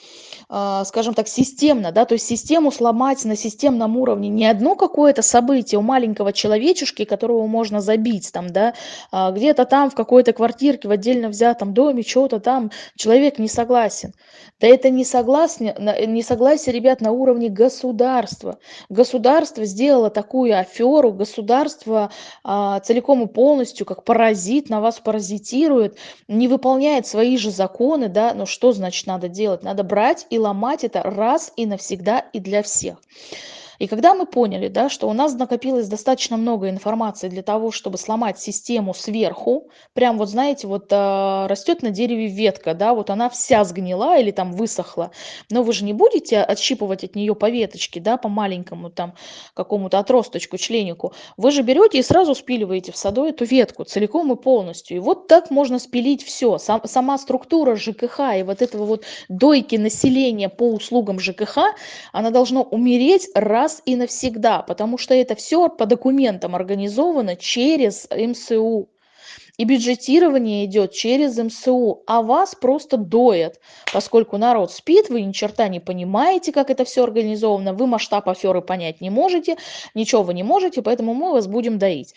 S1: а скажем так, системно, системно, да, то есть систему сломать на системном уровне не одно какое-то событие у маленького человечешки, которого можно забить там, да, а где-то там в какой-то квартирке в отдельно взятом доме, что-то там человек не согласен. Да это не согласие, не согласие, ребят, на уровне государства. Государство сделало такую аферу, государство а, целиком и полностью, как паразит, на вас паразитирует, не выполняет свои же законы, да, но что значит надо делать? Надо брать и ломать это раз и навсегда и для всех. И когда мы поняли, да, что у нас накопилось достаточно много информации для того, чтобы сломать систему сверху, прям вот знаете, вот а, растет на дереве ветка, да, вот она вся сгнила или там высохла, но вы же не будете отщипывать от нее по веточке, да, по маленькому там какому-то отросточку, членику. Вы же берете и сразу спиливаете в саду эту ветку целиком и полностью. И вот так можно спилить все. Сам, сама структура ЖКХ и вот этого вот дойки населения по услугам ЖКХ, она должна умереть раз и навсегда, потому что это все по документам организовано через МСУ. И бюджетирование идет через МСУ, а вас просто доят, поскольку народ спит, вы ни черта не понимаете, как это все организовано, вы масштаб аферы понять не можете, ничего вы не можете, поэтому мы вас будем доить.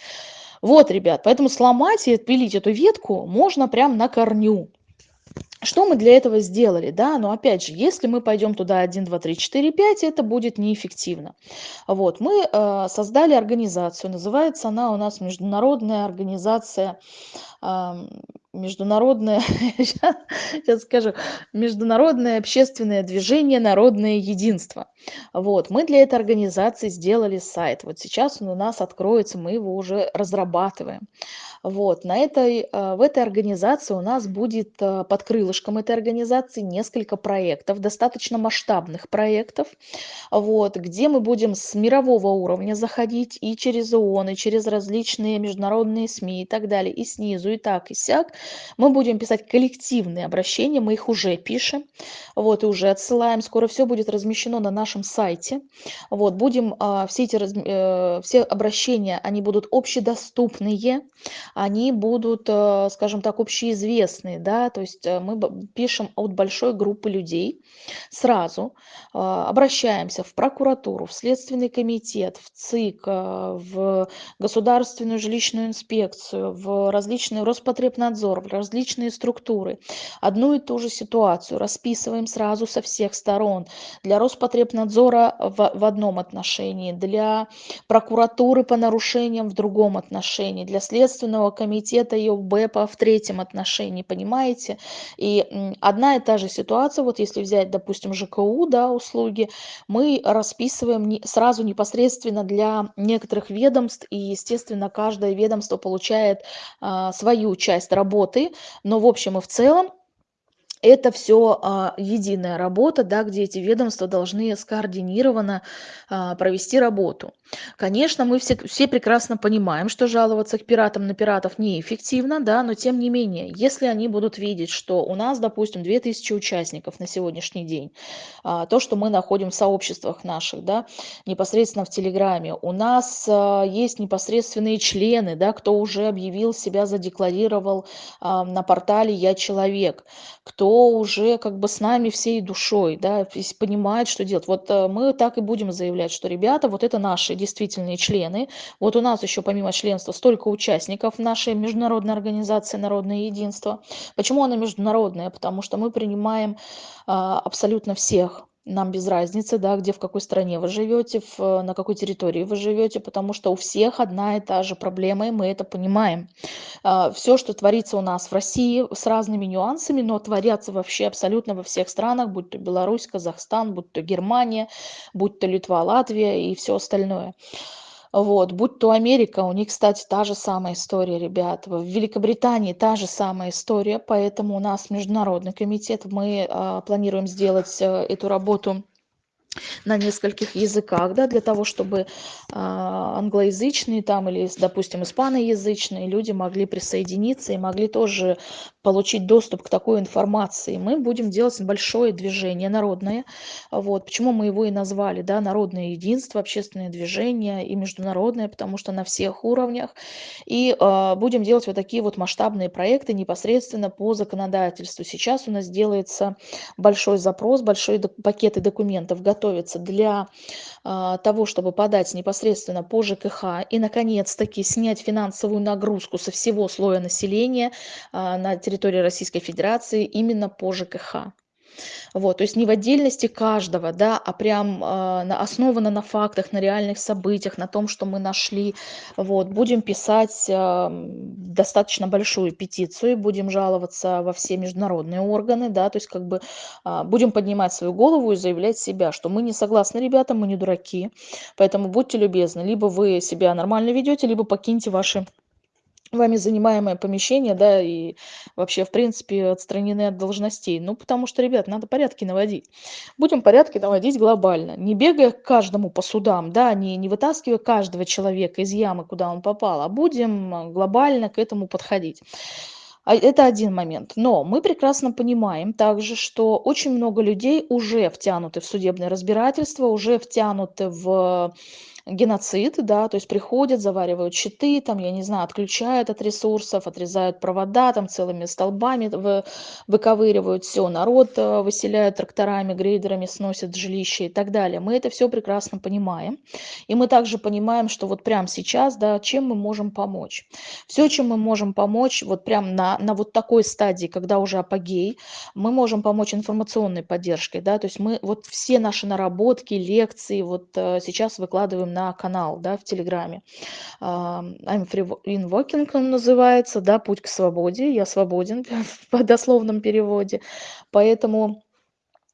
S1: Вот, ребят, поэтому сломать и отпилить эту ветку можно прям на корню. Что мы для этого сделали, да? Но опять же, если мы пойдем туда 1, 2, 3, 4, 5, это будет неэффективно. Вот, мы э, создали организацию, называется она у нас Международная организация международное, сейчас скажу, международное общественное движение «Народное единство». Вот, мы для этой организации сделали сайт. Вот сейчас он у нас откроется, мы его уже разрабатываем. Вот, на этой, э, в этой организации у нас будет э, под крылышком этой организации несколько проектов, достаточно масштабных проектов, вот, где мы будем с мирового уровня заходить и через ООН, и через различные международные СМИ и так далее, и снизу, и так, и сяк. Мы будем писать коллективные обращения, мы их уже пишем, вот, и уже отсылаем. Скоро все будет размещено на нашем сайте. Вот, будем, а, все эти, э, все обращения, они будут общедоступные, они будут, э, скажем так, общеизвестные, да, то есть э, мы пишем от большой группы людей сразу, э, обращаемся в прокуратуру, в Следственный комитет, в ЦИК, в Государственную жилищную инспекцию, в различные Роспотребнадзор, в различные структуры. Одну и ту же ситуацию расписываем сразу со всех сторон. Для Роспотребнадзора в, в одном отношении, для прокуратуры по нарушениям в другом отношении, для Следственного комитета и ОБЭПа в третьем отношении, понимаете? И одна и та же ситуация, вот если взять, допустим, ЖКУ, да, услуги, мы расписываем сразу непосредственно для некоторых ведомств, и, естественно, каждое ведомство получает а, свою часть работы, но в общем и в целом это все а, единая работа, да, где эти ведомства должны скоординированно а, провести работу. Конечно, мы все, все прекрасно понимаем, что жаловаться к пиратам на пиратов неэффективно, да, но тем не менее, если они будут видеть, что у нас, допустим, 2000 участников на сегодняшний день, а, то, что мы находим в сообществах наших, да, непосредственно в Телеграме, у нас а, есть непосредственные члены, да, кто уже объявил себя, задекларировал а, на портале «Я человек», кто уже как бы с нами всей душой, да, понимает, что делать. Вот э, мы так и будем заявлять, что ребята, вот это наши действительные члены. Вот у нас еще помимо членства столько участников нашей международной организации «Народное единство». Почему она международная? Потому что мы принимаем а, абсолютно всех нам без разницы, да, где, в какой стране вы живете, в, на какой территории вы живете, потому что у всех одна и та же проблема, и мы это понимаем. А, Все, что творится у нас в России с разными нюансами, но творятся вообще абсолютно во всех странах, будь то Беларусь, Казахстан, будь то Германия, будь то Литва, Латвия и все остальное. Вот, будь то Америка, у них, кстати, та же самая история, ребят. В Великобритании та же самая история, поэтому у нас международный комитет. Мы а, планируем сделать а, эту работу на нескольких языках, да, для того, чтобы а, англоязычные там или, допустим, испаноязычные люди могли присоединиться и могли тоже получить доступ к такой информации. Мы будем делать большое движение народное. Вот. Почему мы его и назвали, да, народное единство, общественное движение и международное, потому что на всех уровнях. И э, будем делать вот такие вот масштабные проекты непосредственно по законодательству. Сейчас у нас делается большой запрос, большой пакеты документов готовятся для э, того, чтобы подать непосредственно по ЖКХ и, наконец-таки, снять финансовую нагрузку со всего слоя населения э, на территории Российской Федерации именно по ЖКХ. Вот, то есть не в отдельности каждого, да, а прям э, основано на фактах, на реальных событиях, на том, что мы нашли. Вот, будем писать э, достаточно большую петицию, будем жаловаться во все международные органы, да, то есть как бы э, будем поднимать свою голову и заявлять себя, что мы не согласны, ребята, мы не дураки, поэтому будьте любезны, либо вы себя нормально ведете, либо покиньте ваши вами занимаемое помещение, да, и вообще, в принципе, отстранены от должностей. Ну, потому что, ребят, надо порядки наводить. Будем порядки наводить глобально, не бегая к каждому по судам, да, не, не вытаскивая каждого человека из ямы, куда он попал, а будем глобально к этому подходить. А это один момент. Но мы прекрасно понимаем также, что очень много людей уже втянуты в судебное разбирательство, уже втянуты в геноцид, да, то есть приходят, заваривают щиты, там, я не знаю, отключают от ресурсов, отрезают провода, там целыми столбами вы, выковыривают все, народ э, выселяют тракторами, грейдерами, сносят жилища и так далее. Мы это все прекрасно понимаем. И мы также понимаем, что вот прямо сейчас, да, чем мы можем помочь. Все, чем мы можем помочь, вот прям на, на вот такой стадии, когда уже апогей, мы можем помочь информационной поддержкой, да, то есть мы вот все наши наработки, лекции вот э, сейчас выкладываем на канал, да, в Телеграме. I'm free in он называется, да, путь к свободе. Я свободен в дословном переводе. Поэтому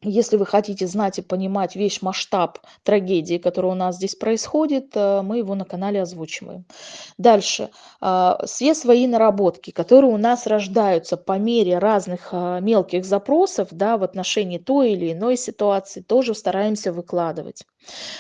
S1: если вы хотите знать и понимать весь масштаб трагедии, которая у нас здесь происходит, э, мы его на канале озвучиваем. Дальше. А, все свои наработки, которые у нас рождаются по мере разных а, мелких запросов да, в отношении той или иной ситуации, тоже стараемся выкладывать.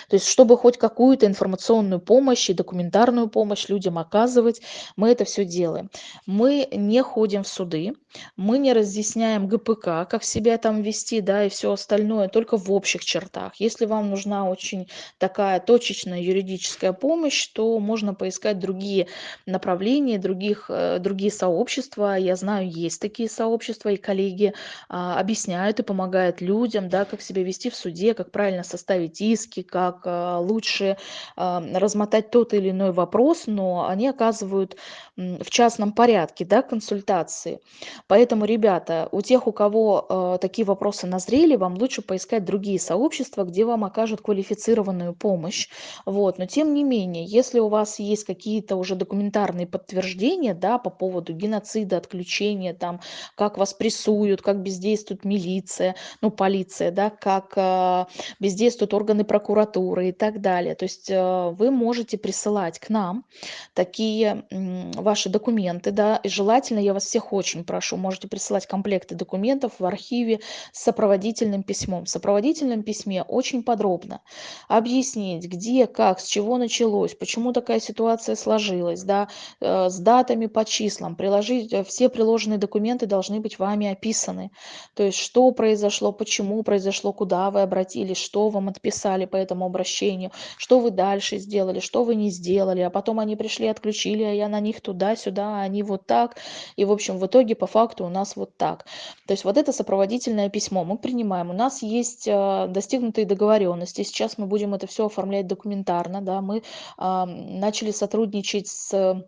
S1: То есть, чтобы хоть какую-то информационную помощь и документарную помощь людям оказывать, мы это все делаем. Мы не ходим в суды, мы не разъясняем ГПК, как себя там вести, да, и все остальное, только в общих чертах. Если вам нужна очень такая точечная юридическая помощь, то можно поискать другие направления, других, э, другие сообщества. Я знаю, есть такие сообщества, и коллеги а, объясняют и помогают людям, да, как себя вести в суде, как правильно составить иски, как а, лучше а, размотать тот или иной вопрос, но они оказывают в частном порядке да, консультации. Поэтому, ребята, у тех, у кого э, такие вопросы назрели, вам лучше поискать другие сообщества, где вам окажут квалифицированную помощь. Вот. Но тем не менее, если у вас есть какие-то уже документарные подтверждения да, по поводу геноцида, отключения, там, как вас прессуют, как бездействует милиция, ну, полиция, да, как э, бездействуют органы прокуратуры и так далее. То есть э, вы можете присылать к нам такие э, ваши документы, да, и желательно, я вас всех очень прошу, можете присылать комплекты документов в архиве с сопроводительным письмом. В сопроводительном письме очень подробно объяснить, где, как, с чего началось, почему такая ситуация сложилась, да, э, с датами по числам, приложить, э, все приложенные документы должны быть вами описаны. То есть, что произошло, почему произошло, куда вы обратились, что вам отписали по этому обращению, что вы дальше сделали, что вы не сделали, а потом они пришли, отключили, а я на них туда-сюда, а они вот так. И, в общем, в итоге по факту у нас вот так. То есть вот это сопроводительное письмо мы принимаем. У нас есть э, достигнутые договоренности. Сейчас мы будем это все оформлять документарно. Да. Мы начали сотрудничать с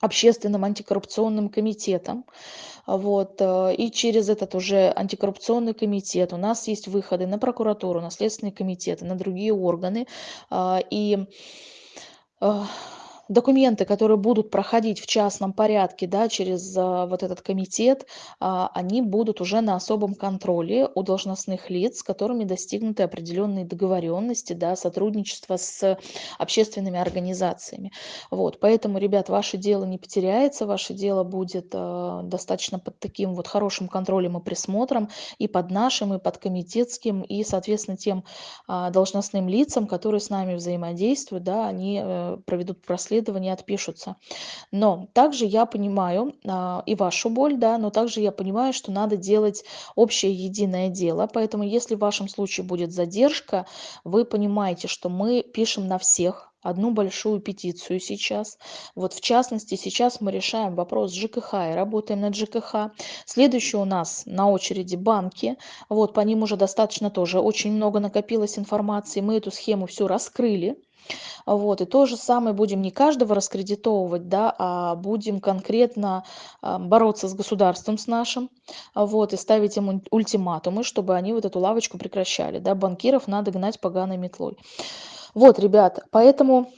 S1: общественным антикоррупционным комитетом. Вот. Э, и через этот уже антикоррупционный комитет у нас есть выходы на прокуратуру, на следственные комитеты, на другие органы. А, и э, документы, которые будут проходить в частном порядке да, через а, вот этот комитет, а, они будут уже на особом контроле у должностных лиц, с которыми достигнуты определенные договоренности, да, сотрудничество с общественными организациями. Вот, поэтому, ребят, ваше дело не потеряется, ваше дело будет а, достаточно под таким вот хорошим контролем и присмотром и под нашим, и под комитетским, и, соответственно, тем должностным лицам, которые с нами взаимодействуют, да, они э, проведут проследование расследования отпишутся. Но также я понимаю а, и вашу боль, да, но также я понимаю, что надо делать общее единое дело. Поэтому если в вашем случае будет задержка, вы понимаете, что мы пишем на всех, одну большую петицию сейчас. Вот в частности, сейчас мы решаем вопрос ЖКХ и работаем над ЖКХ. Следующий у нас на очереди банки. Вот по ним уже достаточно тоже очень много накопилось информации. Мы эту схему всю раскрыли. Вот, и то же самое будем не каждого раскредитовывать, да, а будем конкретно а, бороться с государством с нашим, вот, и ставить им ультиматумы, чтобы они вот эту лавочку прекращали, да, банкиров надо гнать поганой метлой. Вот, ребят, поэтому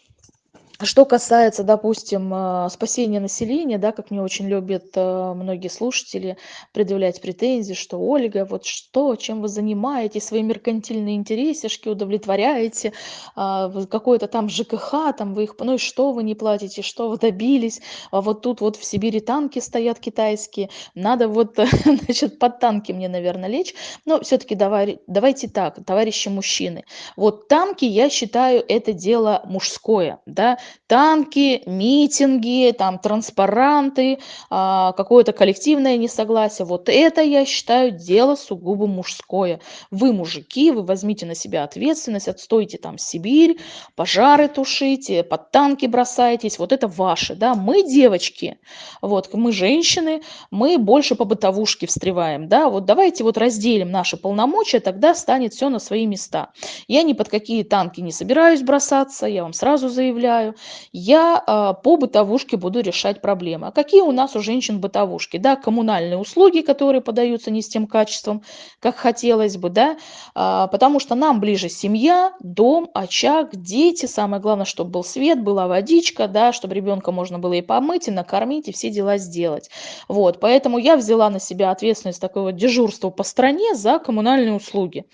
S1: что касается, допустим, э, спасения населения, да, как мне очень любят э, многие слушатели предъявлять претензии, что Ольга, вот что, чем вы занимаетесь, свои меркантильные интересишки удовлетворяете, а, какое-то там ЖКХ, там вы их, ну и что вы не платите, что вы добились, а вот тут вот в Сибири танки стоят китайские, надо вот, значит, под танки мне, наверное, лечь, но все-таки давай, давайте так, товарищи мужчины, вот танки, я считаю, это дело мужское, да, танки, митинги, там транспаранты, а, какое-то коллективное несогласие. Вот это, я считаю, дело сугубо мужское. Вы, мужики, вы возьмите на себя ответственность, отстойте там Сибирь, пожары тушите, под танки бросайтесь. Вот это ваше, да. Мы, девочки, вот, мы, женщины, мы больше по бытовушке встреваем, да. Вот давайте вот разделим наши полномочия, тогда станет все на свои места. Я ни под какие танки не собираюсь бросаться, я вам сразу заявляю я а, по бытовушке буду решать проблемы. А какие у нас у женщин бытовушки? Да, коммунальные услуги, которые подаются не с тем качеством, как хотелось бы, да, а, потому что нам ближе семья, дом, очаг, дети, самое главное, чтобы был свет, была водичка, да, чтобы ребенка можно было и помыть, и накормить, и все дела сделать. Вот, поэтому я взяла на себя ответственность такого дежурства по стране за коммунальные услуги.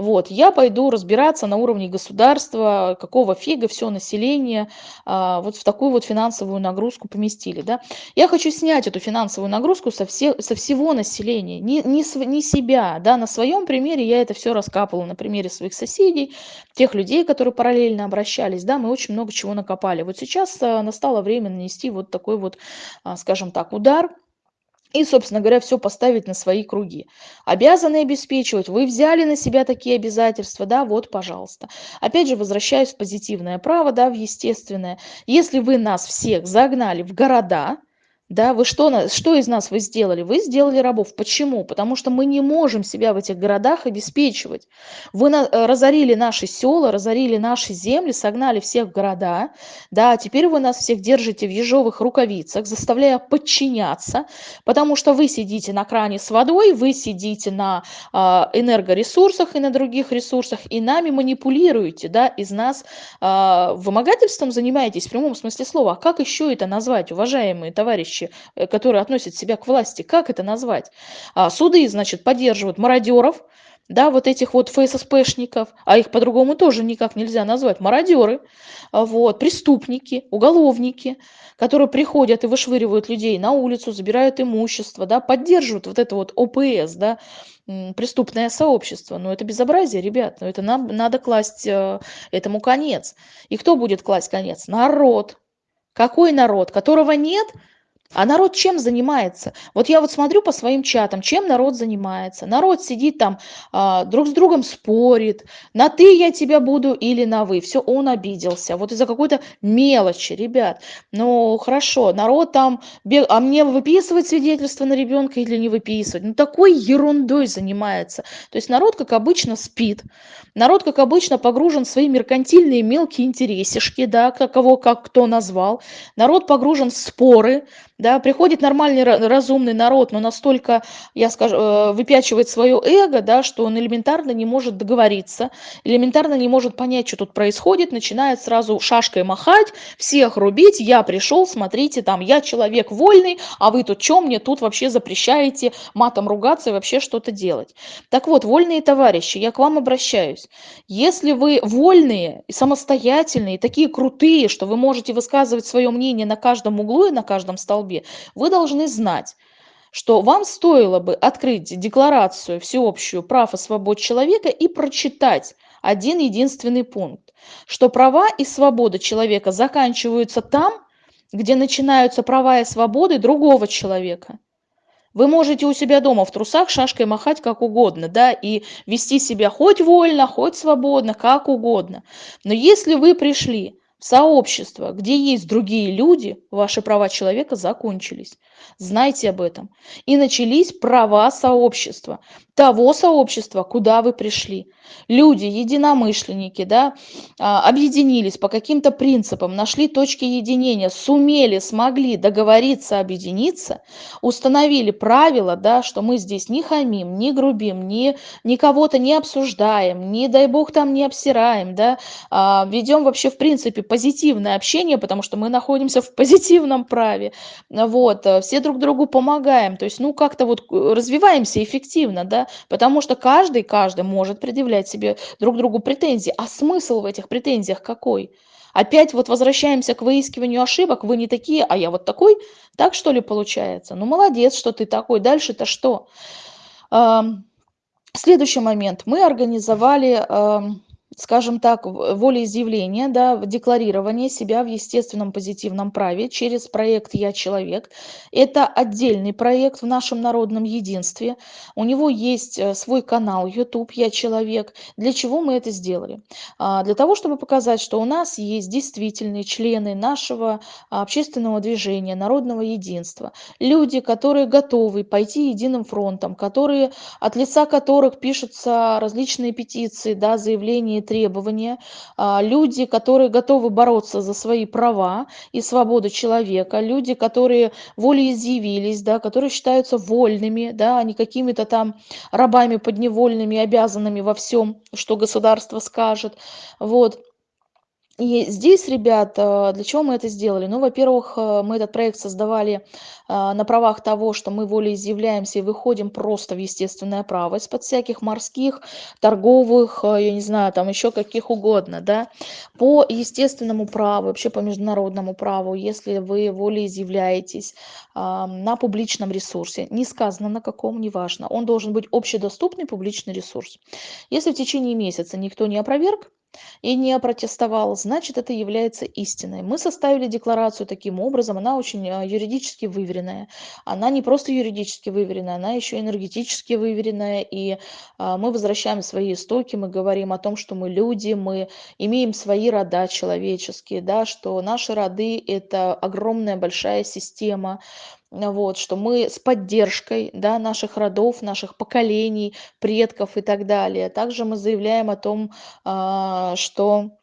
S1: Вот, я пойду разбираться на уровне государства, какого фига все население а, вот в такую вот финансовую нагрузку поместили. Да? Я хочу снять эту финансовую нагрузку со, все, со всего населения, не, не, не себя. Да? На своем примере я это все раскапывала, на примере своих соседей, тех людей, которые параллельно обращались. Да? Мы очень много чего накопали. Вот сейчас а, настало время нанести вот такой вот, а, скажем так, удар и, собственно говоря, все поставить на свои круги. Обязаны обеспечивать, вы взяли на себя такие обязательства, да, вот, пожалуйста. Опять же, возвращаюсь в позитивное право, да, в естественное. Если вы нас всех загнали в города, да, вы что, что из нас вы сделали? Вы сделали рабов. Почему? Потому что мы не можем себя в этих городах обеспечивать. Вы на, э, разорили наши села, разорили наши земли, согнали всех в города, да, теперь вы нас всех держите в ежовых рукавицах, заставляя подчиняться, потому что вы сидите на кране с водой, вы сидите на э, энергоресурсах и на других ресурсах, и нами манипулируете, да, из нас э, вымогательством занимаетесь в прямом смысле слова. А как еще это назвать, уважаемые товарищи? Товарищи, э, которые относят себя к власти, как это назвать? А, суды, значит, поддерживают мародеров, да, вот этих вот ФССПшников, а их по-другому тоже никак нельзя назвать, мародеры, а, вот, преступники, уголовники, которые приходят и вышвыривают людей на улицу, забирают имущество, да, поддерживают вот это вот ОПС, да, преступное сообщество. Но это безобразие, ребят, но это нам надо класть э, этому конец. И кто будет класть конец? Народ. Какой народ? Которого нет – а народ чем занимается? Вот я вот смотрю по своим чатам, чем народ занимается. Народ сидит там, а, друг с другом спорит, на ты я тебя буду или на вы. Все, он обиделся. Вот из-за какой-то мелочи, ребят. Ну, хорошо, народ там, бег... а мне выписывать свидетельство на ребенка или не выписывать? Ну, такой ерундой занимается. То есть народ, как обычно, спит. Народ, как обычно, погружен в свои меркантильные мелкие интересишки, да, кого как кто назвал. Народ погружен в споры, да, приходит нормальный разумный народ, но настолько, я скажу, э, выпячивает свое эго, да, что он элементарно не может договориться, элементарно не может понять, что тут происходит, начинает сразу шашкой махать, всех рубить, я пришел, смотрите, там, я человек вольный, а вы тут что мне тут вообще запрещаете матом ругаться и вообще что-то делать. Так вот, вольные товарищи, я к вам обращаюсь. Если вы вольные, самостоятельные, такие крутые, что вы можете высказывать свое мнение на каждом углу и на каждом столбе, столбе, вы должны знать, что вам стоило бы открыть декларацию всеобщую прав и свобод человека и прочитать один единственный пункт, что права и свободы человека заканчиваются там, где начинаются права и свободы другого человека. Вы можете у себя дома в трусах шашкой махать как угодно, да, и вести себя хоть вольно, хоть свободно, как угодно. Но если вы пришли сообщество, где есть другие люди, ваши права человека закончились. Знайте об этом. И начались права сообщества, того сообщества, куда вы пришли. Люди, единомышленники, да, а, объединились по каким-то принципам, нашли точки единения, сумели, смогли договориться, объединиться, установили правила, да, что мы здесь не хамим, не грубим, не, ни кого-то не обсуждаем, не, дай бог, там не обсираем, да, а, ведем вообще, в принципе, позитивное общение, потому что мы находимся в позитивном праве, вот, э, все друг другу помогаем, то есть, ну, как-то вот э, развиваемся эффективно, да, потому что каждый, каждый может предъявлять себе друг другу претензии, а смысл в этих претензиях какой? Опять вот возвращаемся к выискиванию ошибок, вы не такие, а я вот такой, так что ли получается? Ну, молодец, что ты такой, дальше-то что? Следующий момент. Мы организовали скажем так, волеизъявление, да, декларирование себя в естественном позитивном праве через проект «Я человек». Это отдельный проект в нашем народном единстве. У него есть э, свой канал YouTube «Я человек». Для чего мы это сделали? А, для того, чтобы показать, что у нас есть действительные члены нашего общественного движения, народного единства. Люди, которые готовы пойти единым фронтом, которые, от лица которых пишутся различные петиции, да, заявления требования, а, люди, которые готовы бороться за свои права и свободу человека, люди, которые волеизъявились, да, которые считаются вольными, да, а не какими-то там рабами подневольными, обязанными во всем, что государство скажет. Вот. И здесь, ребята, для чего мы это сделали? Ну, во-первых, э, мы этот проект создавали а, на правах того, что мы волеизъявляемся и выходим просто в естественное право из-под всяких морских, торговых, э, я не знаю, там еще каких угодно, да. По естественному праву, вообще по международному праву, если вы волеизъявляетесь на публичном ресурсе, не сказано на каком, неважно, он должен быть общедоступный публичный ресурс. Если в течение месяца никто не опроверг, и не опротестовал, значит это является истиной. Мы составили декларацию таким образом, она очень а, юридически выверенная. Она не просто юридически выверенная, она еще энергетически выверенная. И а, мы возвращаем свои истоки, мы говорим о том, что мы люди, мы имеем свои рода человеческие, да, что наши роды это огромная большая система, вот, что мы с поддержкой да, наших родов, наших поколений, предков и так далее. Также мы заявляем о том, а, что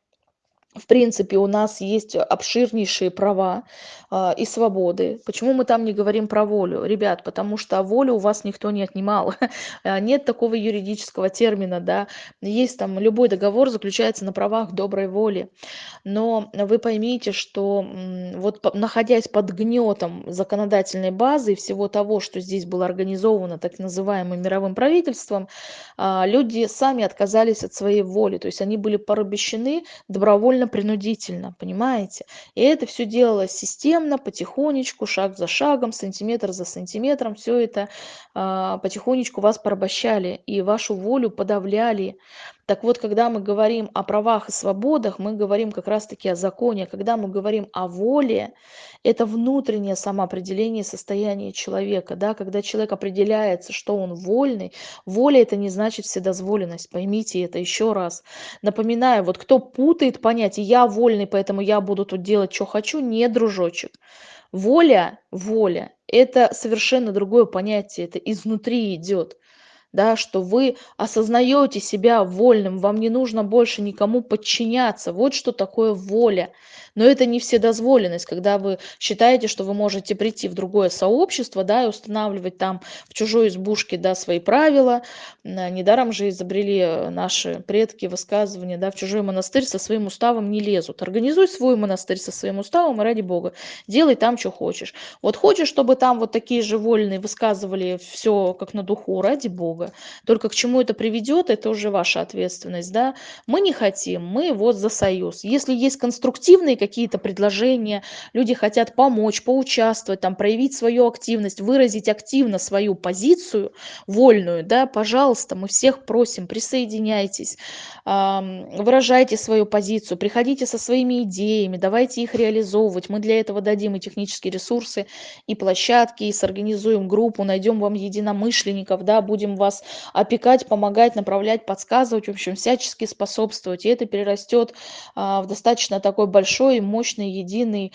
S1: в принципе, у нас есть обширнейшие права э, и свободы. Почему мы там не говорим про волю? Ребят, потому что волю у вас никто не отнимал. Нет такого юридического термина, да. Есть там, любой договор заключается на правах доброй воли. Но вы поймите, что вот находясь под гнетом законодательной базы и всего того, что здесь было организовано так называемым мировым правительством, э, люди сами отказались от своей воли. То есть они были порабощены добровольно принудительно, понимаете? И это все делалось системно, потихонечку, шаг за шагом, сантиметр за сантиметром, все это а, потихонечку вас порабощали и вашу волю подавляли. Так вот, когда мы говорим о правах и свободах, мы говорим как раз-таки о законе. Когда мы говорим о воле, это внутреннее самоопределение состояния человека. Да? Когда человек определяется, что он вольный, воля это не значит вседозволенность. Поймите это еще раз. Напоминаю, вот кто путает понятие «я вольный, поэтому я буду тут делать, что хочу», не дружочек. Воля, воля – это совершенно другое понятие, это изнутри идет да, что вы осознаете себя вольным, вам не нужно больше никому подчиняться. Вот что такое воля. Но это не вседозволенность, когда вы считаете, что вы можете прийти в другое сообщество, да, и устанавливать там в чужой избушке, да, свои правила. Недаром же изобрели наши предки высказывания, да, в чужой монастырь со своим уставом не лезут. Организуй свой монастырь со своим уставом, и ради бога, делай там, что хочешь. Вот хочешь, чтобы там вот такие же вольные высказывали все как на духу, ради бога. Только к чему это приведет, это уже ваша ответственность, да. Мы не хотим, мы вот за союз. Если есть конструктивные какие-то предложения, люди хотят помочь, поучаствовать, там, проявить свою активность, выразить активно свою позицию вольную, да, пожалуйста, мы всех просим, присоединяйтесь, выражайте свою позицию, приходите со своими идеями, давайте их реализовывать. Мы для этого дадим и технические ресурсы, и площадки, и сорганизуем группу, найдем вам единомышленников, да, будем вас вас опекать, помогать, направлять, подсказывать, в общем, всячески способствовать. И это перерастет а, в достаточно такой большой, мощный, единый,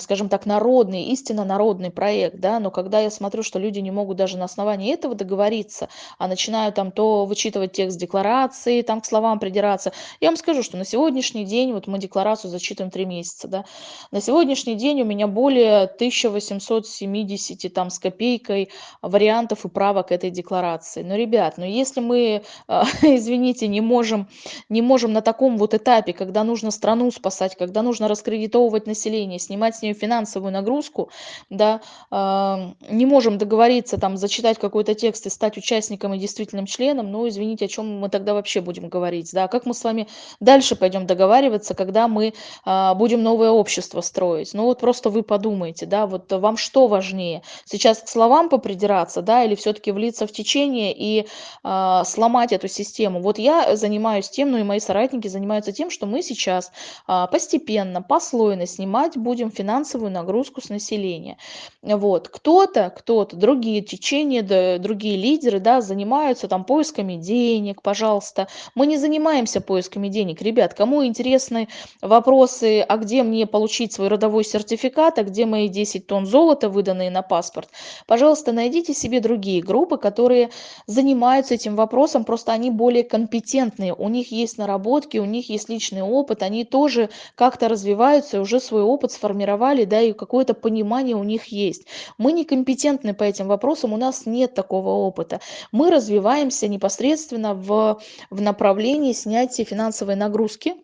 S1: скажем так, народный, истинно народный проект, да, но когда я смотрю, что люди не могут даже на основании этого договориться, а начинают там то вычитывать текст декларации, там к словам придираться, я вам скажу, что на сегодняшний день, вот мы декларацию зачитываем три месяца, да, на сегодняшний день у меня более 1870 там с копейкой вариантов и правок этой декларации. Но, ребят, ну если мы, а, извините, не можем, не можем на таком вот этапе, когда нужно страну спасать, когда нужно раскредитовывать население, снимать с нее финансовую нагрузку, да, не можем договориться там зачитать какой-то текст и стать участником и действительным членом, ну, извините, о чем мы тогда вообще будем говорить, да, как мы с вами дальше пойдем договариваться, когда мы а, будем новое общество строить. Ну, вот просто вы подумайте, да, вот вам что важнее, сейчас к словам попридираться, да, или все-таки влиться в течение и а, сломать эту систему. Вот я занимаюсь тем, ну и мои соратники занимаются тем, что мы сейчас а, постепенно, послойно снимать будем финансовую нагрузку с населения. Вот. Кто-то, кто-то, другие течения, да, другие лидеры, да, занимаются там поисками денег, пожалуйста. Мы не занимаемся поисками денег. Ребят, кому интересны вопросы, а где мне получить свой родовой сертификат, а где мои 10 тонн золота, выданные на паспорт, пожалуйста, найдите себе другие группы, которые занимаются этим вопросом, просто они более компетентные, у них есть наработки, у них есть личный опыт, они тоже как-то развиваются, уже свой опыт сформировали, да, и какое-то понимание у них есть. Мы некомпетентны по этим вопросам, у нас нет такого опыта. Мы развиваемся непосредственно в, в направлении снятия финансовой нагрузки,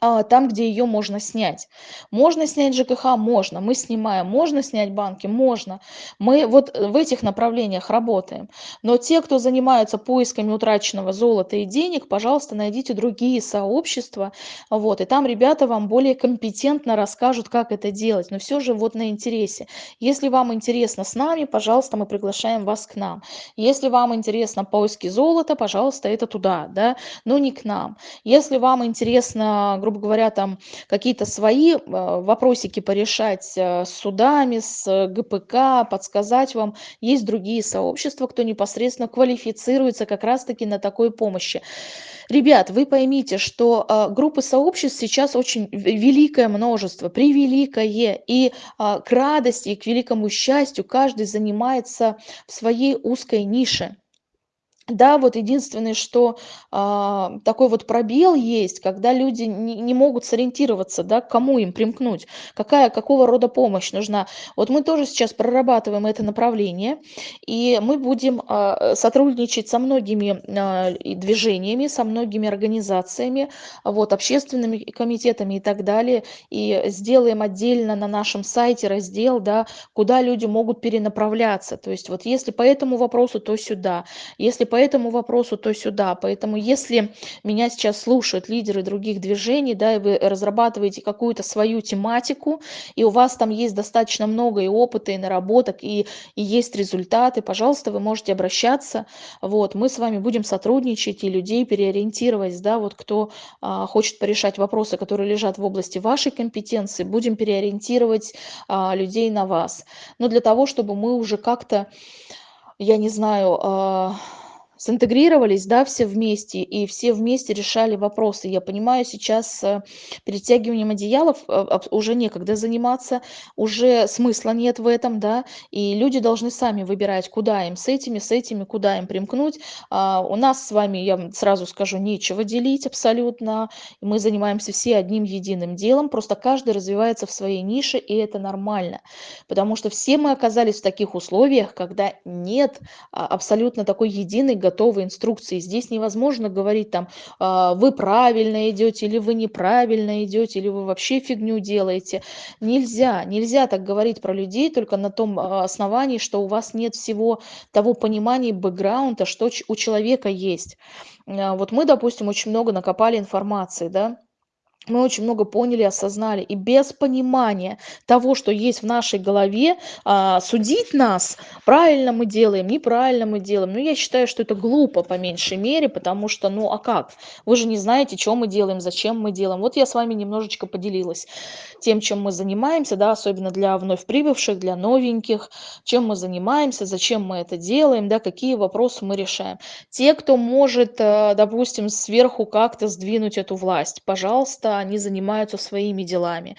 S1: там, где ее можно снять. Можно снять ЖКХ? Можно. Мы снимаем. Можно снять банки? Можно. Мы вот в этих направлениях работаем. Но те, кто занимаются поисками утраченного золота и денег, пожалуйста, найдите другие сообщества. Вот, и там ребята вам более компетентно расскажут, как это делать. Но все же вот на интересе. Если вам интересно с нами, пожалуйста, мы приглашаем вас к нам. Если вам интересно поиски золота, пожалуйста, это туда, да, но не к нам. Если вам интересно, грубо говоря, там какие-то свои э, вопросики порешать э, с судами, с ГПК, подсказать вам. Есть другие сообщества, кто непосредственно квалифицируется как раз-таки на такой помощи. Ребят, вы поймите, что э, группы сообществ сейчас очень великое множество, превеликое. И к радости, и к великому счастью каждый занимается в своей узкой нише. Да, вот единственное, что а, такой вот пробел есть, когда люди не, не могут сориентироваться, да, к кому им примкнуть, какая, какого рода помощь нужна. Вот мы тоже сейчас прорабатываем это направление, и мы будем а, сотрудничать со многими а, движениями, со многими организациями, вот, общественными комитетами и так далее, и сделаем отдельно на нашем сайте раздел, да, куда люди могут перенаправляться. То есть вот если по этому вопросу, то сюда, если по этому вопросу, то сюда. Поэтому если меня сейчас слушают лидеры других движений, да, и вы разрабатываете какую-то свою тематику, и у вас там есть достаточно много и опыта, и наработок, и, и есть результаты, пожалуйста, вы можете обращаться. Вот, мы с вами будем сотрудничать и людей переориентировать, да, вот кто а, хочет порешать вопросы, которые лежат в области вашей компетенции, будем переориентировать а, людей на вас. Но для того, чтобы мы уже как-то, я не знаю, а, синтегрировались, да, все вместе, и все вместе решали вопросы. Я понимаю, сейчас э, перетягиванием одеялов э, уже некогда заниматься, уже смысла нет в этом, да, и люди должны сами выбирать, куда им с этими, с этими, куда им примкнуть. А у нас с вами, я сразу скажу, нечего делить абсолютно. Мы занимаемся все одним единым делом, просто каждый развивается в своей нише, и это нормально. Потому что все мы оказались в таких условиях, когда нет а, абсолютно такой единой готовые инструкции. Здесь невозможно говорить там, а, вы правильно идете или вы неправильно идете, или вы вообще фигню делаете. Нельзя, нельзя так говорить про людей только на том а, основании, что у вас нет всего того понимания бэкграунда, что у человека есть. А, вот мы, допустим, очень много накопали информации, да, мы очень много поняли, осознали. И без понимания того, что есть в нашей голове, а, судить нас, правильно мы делаем, неправильно мы делаем. Ну, я считаю, что это глупо по меньшей мере, потому что, ну, а как? Вы же не знаете, что мы делаем, зачем мы делаем. Вот я с вами немножечко поделилась тем, чем мы занимаемся, да, особенно для вновь прибывших, для новеньких, чем мы занимаемся, зачем мы это делаем, да, какие вопросы мы решаем. Те, кто может, э, допустим, сверху как-то сдвинуть эту власть, пожалуйста, они занимаются своими делами.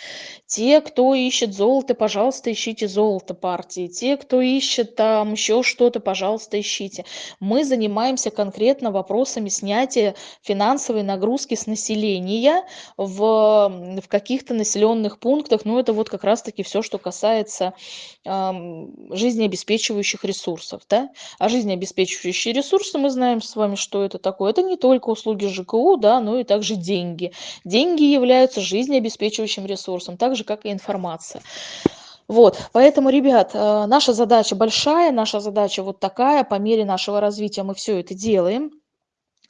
S1: Те, кто ищет золото, пожалуйста, ищите золото партии. Те, кто ищет там еще что-то, пожалуйста, ищите. Мы занимаемся конкретно вопросами снятия финансовой нагрузки с населения в, в каких-то населенных пунктах. Ну, это вот как раз-таки все, что касается эм, жизнеобеспечивающих ресурсов. Да? А жизнеобеспечивающие ресурсы, мы знаем с вами, что это такое. Это не только услуги ЖКУ, да, но и также деньги. Деньги являются жизнеобеспечивающим ресурсом, так же, как и информация. Вот, поэтому, ребят, э, наша задача большая, наша задача вот такая, по мере нашего развития мы все это делаем.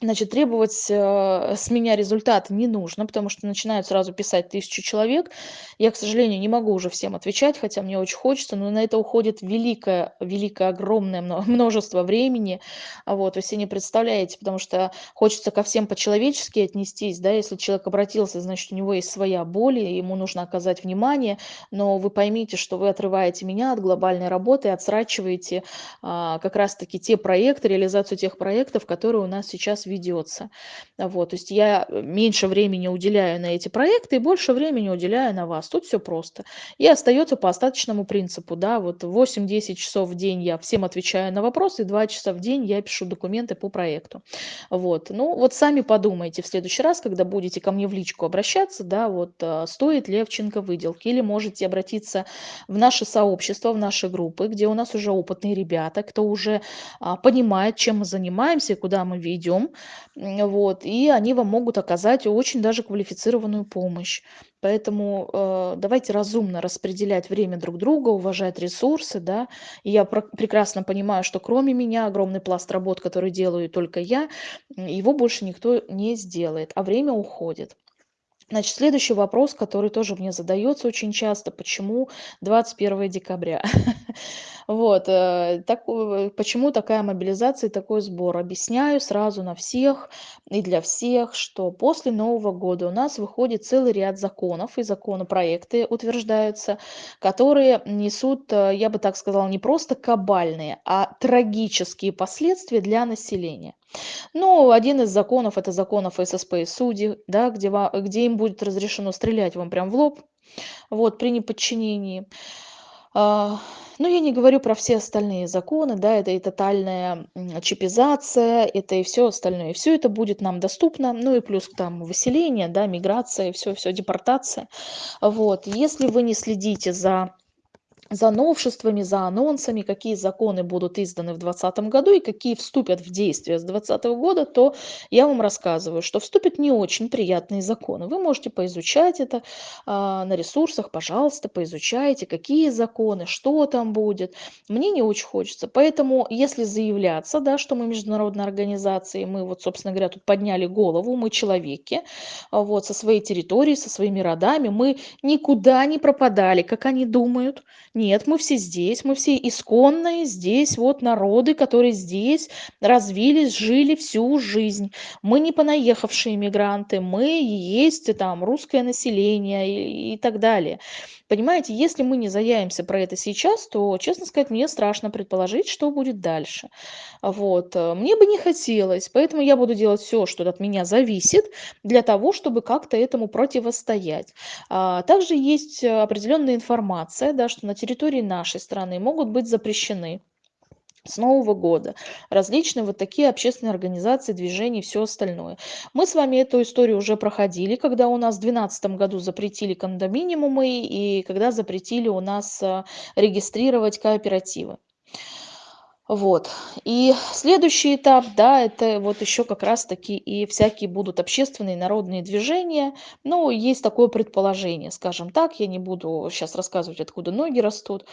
S1: Значит, требовать э, с меня результат не нужно, потому что начинают сразу писать тысячу человек. Я, к сожалению, не могу уже всем отвечать, хотя мне очень хочется, но на это уходит великое, великое, огромное множество времени. Вот, вы себе не представляете, потому что хочется ко всем по-человечески отнестись, да, если человек обратился, значит, у него есть своя боль, и ему нужно оказать внимание, но вы поймите, что вы отрываете меня от глобальной работы, отсрачиваете а, как раз-таки те проекты, реализацию тех проектов, которые у нас сейчас ведется. Вот, то есть я э, меньше времени уделяю на эти проекты и больше времени уделяю на вас. Тут все просто. И остается по остаточному принципу. Да, вот 8-10 часов в день я всем отвечаю на вопросы, и 2 часа в день я пишу документы по проекту. Вот. Ну, вот сами подумайте в следующий раз, когда будете ко мне в личку обращаться, да, вот э, стоит Левченко выделки, или можете обратиться в наше сообщество, в наши группы, где у нас уже опытные ребята, кто уже а, понимает, чем мы занимаемся и куда мы ведем, вот, и они вам могут оказать очень даже квалифицированную помощь. Поэтому э, давайте разумно распределять время друг друга, уважать ресурсы, да. И я про- прекрасно понимаю, что кроме меня огромный пласт работ, который делаю только я, его больше никто не сделает, а время уходит. Значит, следующий вопрос, который тоже мне задается очень часто, почему 21 декабря? Вот, э, так, э, почему такая мобилизация и такой сбор? Объясняю сразу на всех и для всех, что после Нового года у нас выходит целый ряд законов и законопроекты утверждаются, которые несут, э, я бы так сказала, не просто кабальные, а трагические последствия для населения. Ну, один из законов это закон о ФССП и суде, да, где, где им будет разрешено стрелять вам прям в лоб, вот, при неподчинении. А, ну, я не говорю про все остальные законы, да, это и тотальная чипизация, это и все остальное. И все это будет нам доступно, ну и плюс там выселение, да, миграция, все, все, депортация. Вот, если вы не следите за за новшествами, за анонсами, какие законы будут изданы в 2020 году и какие вступят в действие с 2020 года, то я вам рассказываю, что вступят не очень приятные законы. Вы можете поизучать это а, на ресурсах, пожалуйста, поизучайте, какие законы, что там будет. Мне не очень хочется. Поэтому, если заявляться, да, что мы международная организация, мы вот, собственно говоря, тут подняли голову, мы человеки, вот, со своей территорией, со своими родами, мы никуда не пропадали, как они думают, нет, мы все здесь, мы все исконные здесь, вот народы, которые здесь развились, жили всю жизнь. Мы не понаехавшие мигранты, мы есть там русское население и, и так далее. Понимаете, если мы не заявимся про это сейчас, то, честно сказать, мне страшно предположить, что будет дальше. Вот. Э, мне бы не хотелось, поэтому я буду делать все, что от меня зависит, для того, чтобы как-то этому противостоять. А, также есть определенная информация, да, что на территории нашей страны могут быть запрещены с Нового года. Различные вот такие общественные организации, движения и все остальное. Мы с вами эту историю уже проходили, когда у нас в 2012 году запретили кондоминиумы и когда запретили у нас а, регистрировать кооперативы. Вот. И следующий этап, да, это вот еще как раз-таки и всякие будут общественные народные движения. Ну, есть такое предположение, скажем так. Я не буду сейчас рассказывать, откуда ноги растут.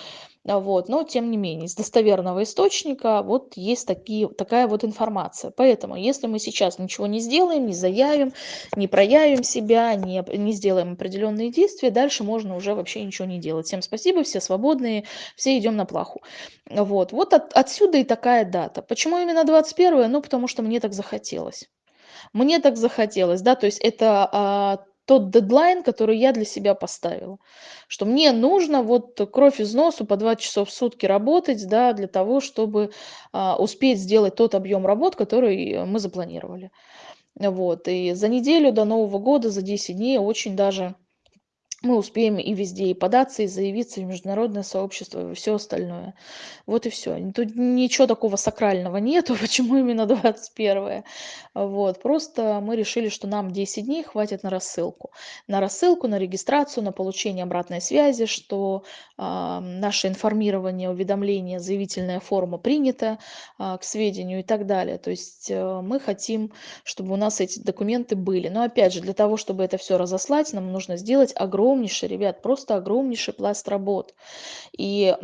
S1: А, вот, но тем не менее, из достоверного источника вот есть такие, такая вот информация. Поэтому, если мы сейчас ничего не сделаем, не заявим, не проявим себя, не, не сделаем определенные действия, дальше можно уже вообще ничего не делать. Всем спасибо, все свободные, все идем на плаху. Вот, вот от, отсюда и такая дата. Почему именно 21? Ну, потому что мне так захотелось. Мне так захотелось, да, то есть это а, тот дедлайн, который я для себя поставила. Что мне нужно вот кровь из носу по 2 часа в сутки работать, да, для того, чтобы а, успеть сделать тот объем работ, который мы запланировали. Вот, и за неделю до Нового года, за 10 дней очень даже мы успеем и везде и податься, и заявиться в международное сообщество, и все остальное. Вот и все. Тут ничего такого сакрального нету, почему именно 21 Вот, просто мы решили, что нам 10 дней хватит на рассылку. На рассылку, на регистрацию, на получение обратной связи, что а, наше информирование, уведомление, заявительная форма принята а, к сведению и так далее. То есть а, мы хотим, чтобы у нас эти документы были. Но опять же, для того, чтобы это все разослать, нам нужно сделать огромное огромнейший, ребят, просто огромнейший пласт работ. И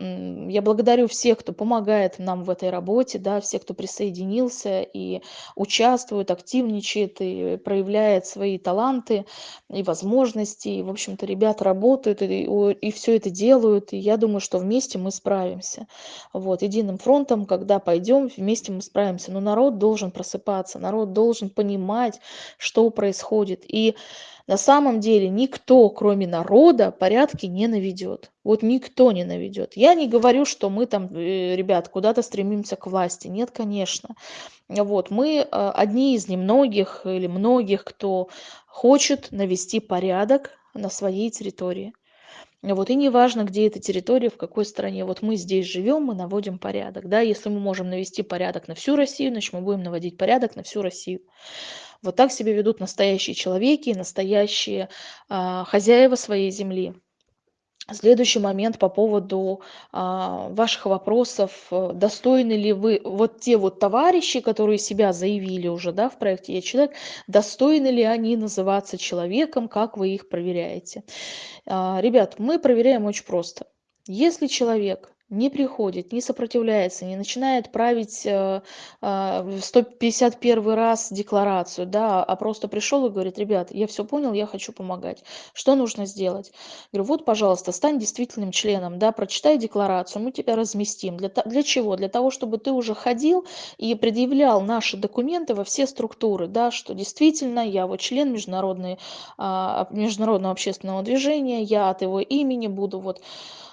S1: я благодарю всех, кто помогает нам в этой работе, да, всех, кто присоединился и участвует, активничает и проявляет свои таланты и возможности. И, в общем-то, ребята работают и, и все это делают. И я думаю, что вместе мы справимся. Вот, единым фронтом, когда пойдем, вместе мы справимся. Но народ должен просыпаться, народ должен понимать, что происходит. И на самом деле никто, кроме народа, порядки не наведет. Вот никто не наведет. Я не говорю, что мы там, э, ребят, куда-то стремимся к власти. Нет, конечно. Вот, мы э, одни из немногих или многих, кто хочет навести порядок на своей территории. Вот, и неважно, где эта территория, в какой стране. Вот мы здесь живем, мы наводим порядок. Да? Если мы можем навести порядок на всю Россию, значит мы будем наводить порядок на всю Россию. Вот так себя ведут настоящие человеки, настоящие а, хозяева своей земли. Следующий момент по поводу а, ваших вопросов. Достойны ли вы, вот те вот товарищи, которые себя заявили уже да, в проекте «Я человек», достойны ли они называться человеком, как вы их проверяете? А, ребят, мы проверяем очень просто. Если человек не приходит, не сопротивляется, не начинает править э, э, в 151 раз декларацию, да, а просто пришел и говорит, ребят, я все понял, я хочу помогать. Что нужно сделать? Говорю, вот, пожалуйста, стань действительным членом, да, прочитай декларацию, мы тебя разместим. Для, для чего? Для того, чтобы ты уже ходил и предъявлял наши документы во все структуры, да, что действительно я вот член международной, а, международного общественного движения, я от его имени буду вот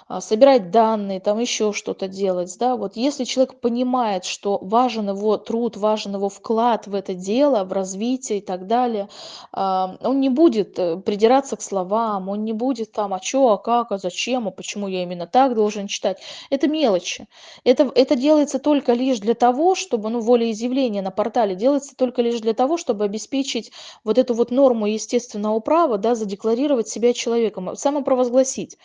S1: а, собирать данные, там еще что-то делать, да, вот если человек понимает, что важен его труд, важен его вклад в это дело, в развитие и так далее, а, он не будет э, придираться к словам, он не будет там, а что, а как, а зачем, а почему я именно так должен читать. Это мелочи. Это, это делается только лишь для того, чтобы, ну, волеизъявление на портале делается только лишь для того, чтобы обеспечить вот эту вот норму естественного права, да, задекларировать себя человеком, самопровозгласить.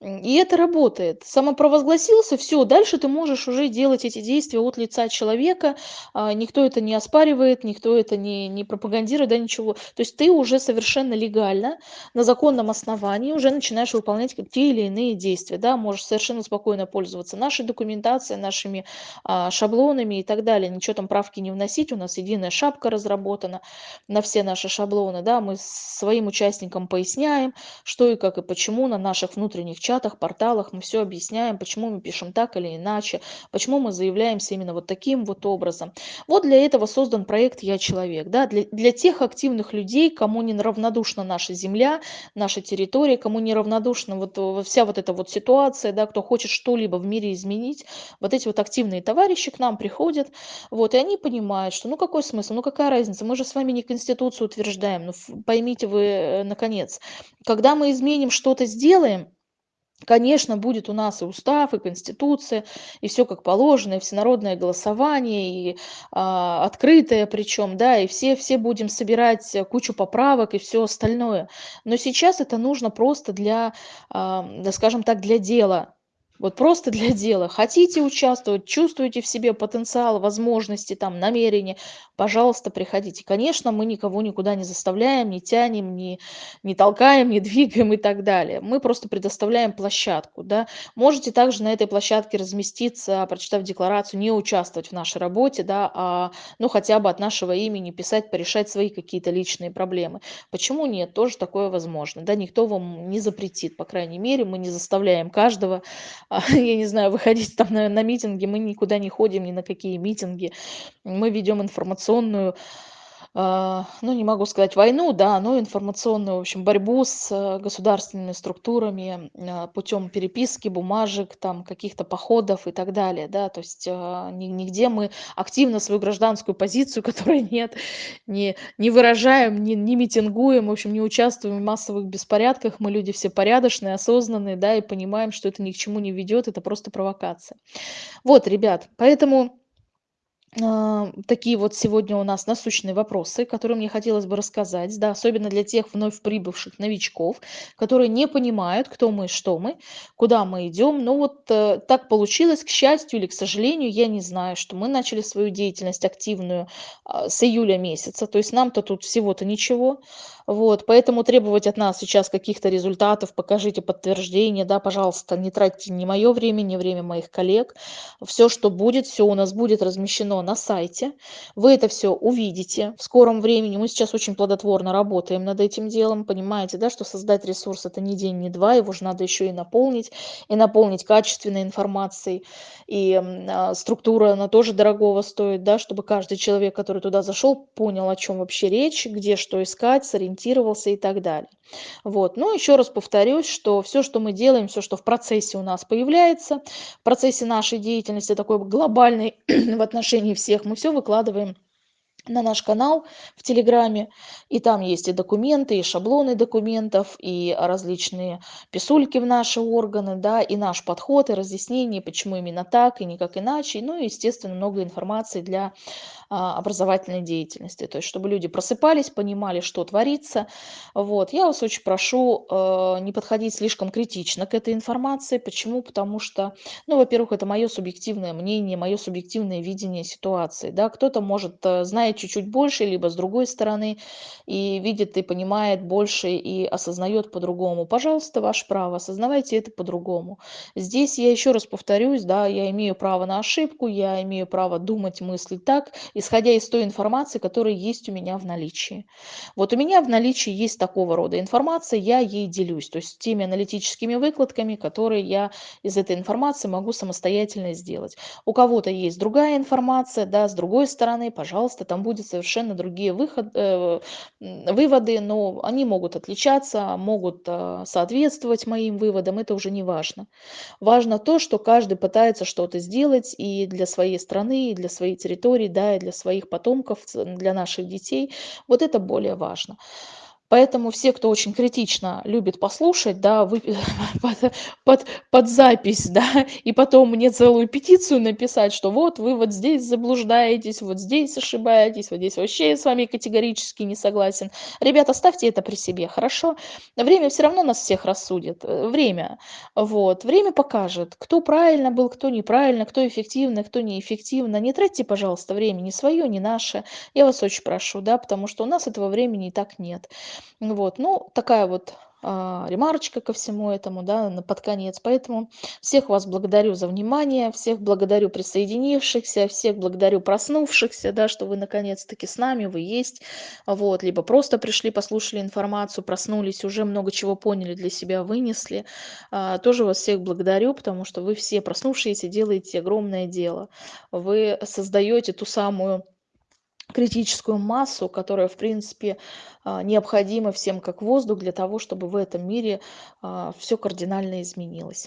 S1: И это работает. Самопровозгласился, все, дальше ты можешь уже делать эти действия от лица человека, а, никто это не оспаривает, никто это не, не пропагандирует, да, ничего. То есть ты уже совершенно легально, на законном основании уже начинаешь выполнять те или иные действия, да, можешь совершенно спокойно пользоваться нашей документацией, нашими а, шаблонами и так далее, ничего там правки не вносить, у нас единая шапка разработана на все наши шаблоны, да, мы своим участникам поясняем, что и как и почему на наших внутренних чатах, порталах мы все объясняем, почему мы пишем так или иначе, почему мы заявляемся именно вот таким вот образом. Вот для этого создан проект «Я человек». Да? Для, для тех активных людей, кому не равнодушна наша земля, наша территория, кому не равнодушна вот э, вся вот эта вот ситуация, да, кто хочет что-либо в мире изменить, вот эти вот активные товарищи к нам приходят, вот, и они понимают, что ну какой смысл, ну какая разница, мы же с вами не Конституцию утверждаем, ну поймите вы, э, наконец, когда мы изменим что-то, сделаем, Конечно, будет у нас и устав, и конституция, и все как положено, и всенародное голосование, и а, открытое причем, да, и все, все будем собирать кучу поправок и все остальное. Но сейчас это нужно просто для, а, да, скажем так, для дела, Вот просто для дела. Хотите участвовать, чувствуете в себе потенциал, возможности, там, намерения, пожалуйста, приходите. Конечно, мы никого никуда не заставляем, не тянем, не, не толкаем, не двигаем и так далее. Мы просто предоставляем площадку. Да? Можете также на этой площадке разместиться, прочитав декларацию, не участвовать в нашей работе, да, а ну, хотя бы от нашего имени писать, порешать свои какие-то личные проблемы. Почему нет? Тоже такое возможно. Да? Никто вам не запретит, по крайней мере, мы не заставляем каждого, я не знаю, выходить там на, на митинги, мы никуда не ходим, ни на какие митинги. Мы ведем информационную а, ну, не могу сказать войну, да, но информационную, в общем, борьбу с э, государственными структурами а, путем переписки, бумажек, там, каких-то походов и так далее, да, то есть а, нигде мы активно свою гражданскую позицию, которой нет, не, не выражаем, не, не митингуем, в общем, не участвуем в массовых беспорядках, мы люди все порядочные, осознанные, да, и понимаем, что это ни к чему не ведет, это просто провокация. Вот, ребят, поэтому а, такие вот сегодня у нас насущные вопросы, которые мне хотелось бы рассказать, да, особенно для тех вновь прибывших новичков, которые не понимают, кто мы, что мы, куда мы идем. Но вот э, так получилось, к счастью или к сожалению, я не знаю, что мы начали свою деятельность активную э, с июля месяца, то есть нам-то тут всего-то ничего, вот, поэтому требовать от нас сейчас каких-то результатов, покажите подтверждение, да, пожалуйста, не тратьте ни мое время, ни время моих коллег. Все, что будет, все у нас будет размещено на сайте. Вы это все увидите в скором времени. Мы сейчас очень плодотворно работаем над этим делом. Понимаете, да, что создать ресурс это не день, не два, его же надо еще и наполнить, и наполнить качественной информацией. И э, структура, она тоже дорогого стоит, да, чтобы каждый человек, который туда зашел, понял, о чем вообще речь, где что искать, сориентироваться ориентировался и так далее. Вот. Но еще раз повторюсь, что все, что мы делаем, все, что в процессе у нас появляется, в процессе нашей деятельности такой глобальной в отношении всех, мы все выкладываем на наш канал в Телеграме. И там есть и документы, и шаблоны документов, и различные писульки в наши органы, да, и наш подход, и разъяснение, почему именно так, и никак иначе. Ну и, естественно, много информации для а, образовательной деятельности. То есть, чтобы люди просыпались, понимали, что творится. Вот. Я вас очень прошу э, не подходить слишком критично к этой информации. Почему? Потому что, ну, во-первых, это мое субъективное мнение, мое субъективное видение ситуации. Да? Кто-то может, э, знает чуть-чуть больше, либо с другой стороны, и видит и понимает больше, и осознает по-другому. Пожалуйста, ваше право, осознавайте это по-другому. Здесь я еще раз повторюсь, да, я имею право на ошибку, я имею право думать, мыслить так, исходя из той информации, которая есть у меня в наличии. Вот у меня в наличии есть такого рода информация, я ей делюсь, то есть теми аналитическими выкладками, которые я из этой информации могу самостоятельно сделать. У кого-то есть другая информация, да, с другой стороны, пожалуйста, там будут совершенно другие выход, э, выводы, но они могут отличаться, могут э, соответствовать моим выводам, это уже не важно. Важно то, что каждый пытается что-то сделать и для своей страны, и для своей территории, да, и для своих потомков, для наших детей. Вот это более важно. Поэтому все, кто очень критично любит послушать, да, вы, под, под, под запись, да, и потом мне целую петицию написать, что вот вы вот здесь заблуждаетесь, вот здесь ошибаетесь, вот здесь вообще с вами категорически не согласен. Ребята, оставьте это при себе, хорошо? Время все равно нас всех рассудит, э, время. Вот, время покажет, кто правильно был, кто неправильно, кто эффективно, кто неэффективно. Не тратьте, пожалуйста, время ни свое, ни наше. Я вас очень прошу, да, потому что у нас этого времени и так нет. Вот, ну, такая вот а, ремарочка ко всему этому, да, на под конец. Поэтому всех вас благодарю за внимание, всех благодарю присоединившихся, всех благодарю проснувшихся, да, что вы наконец-таки с нами, вы есть, вот, либо просто пришли, послушали информацию, проснулись, уже много чего поняли для себя, вынесли. А, тоже вас всех благодарю, потому что вы все проснувшиеся делаете огромное дело. Вы создаете ту самую критическую массу, которая, в принципе, а, необходима всем как воздух для того, чтобы в этом мире а, все кардинально изменилось.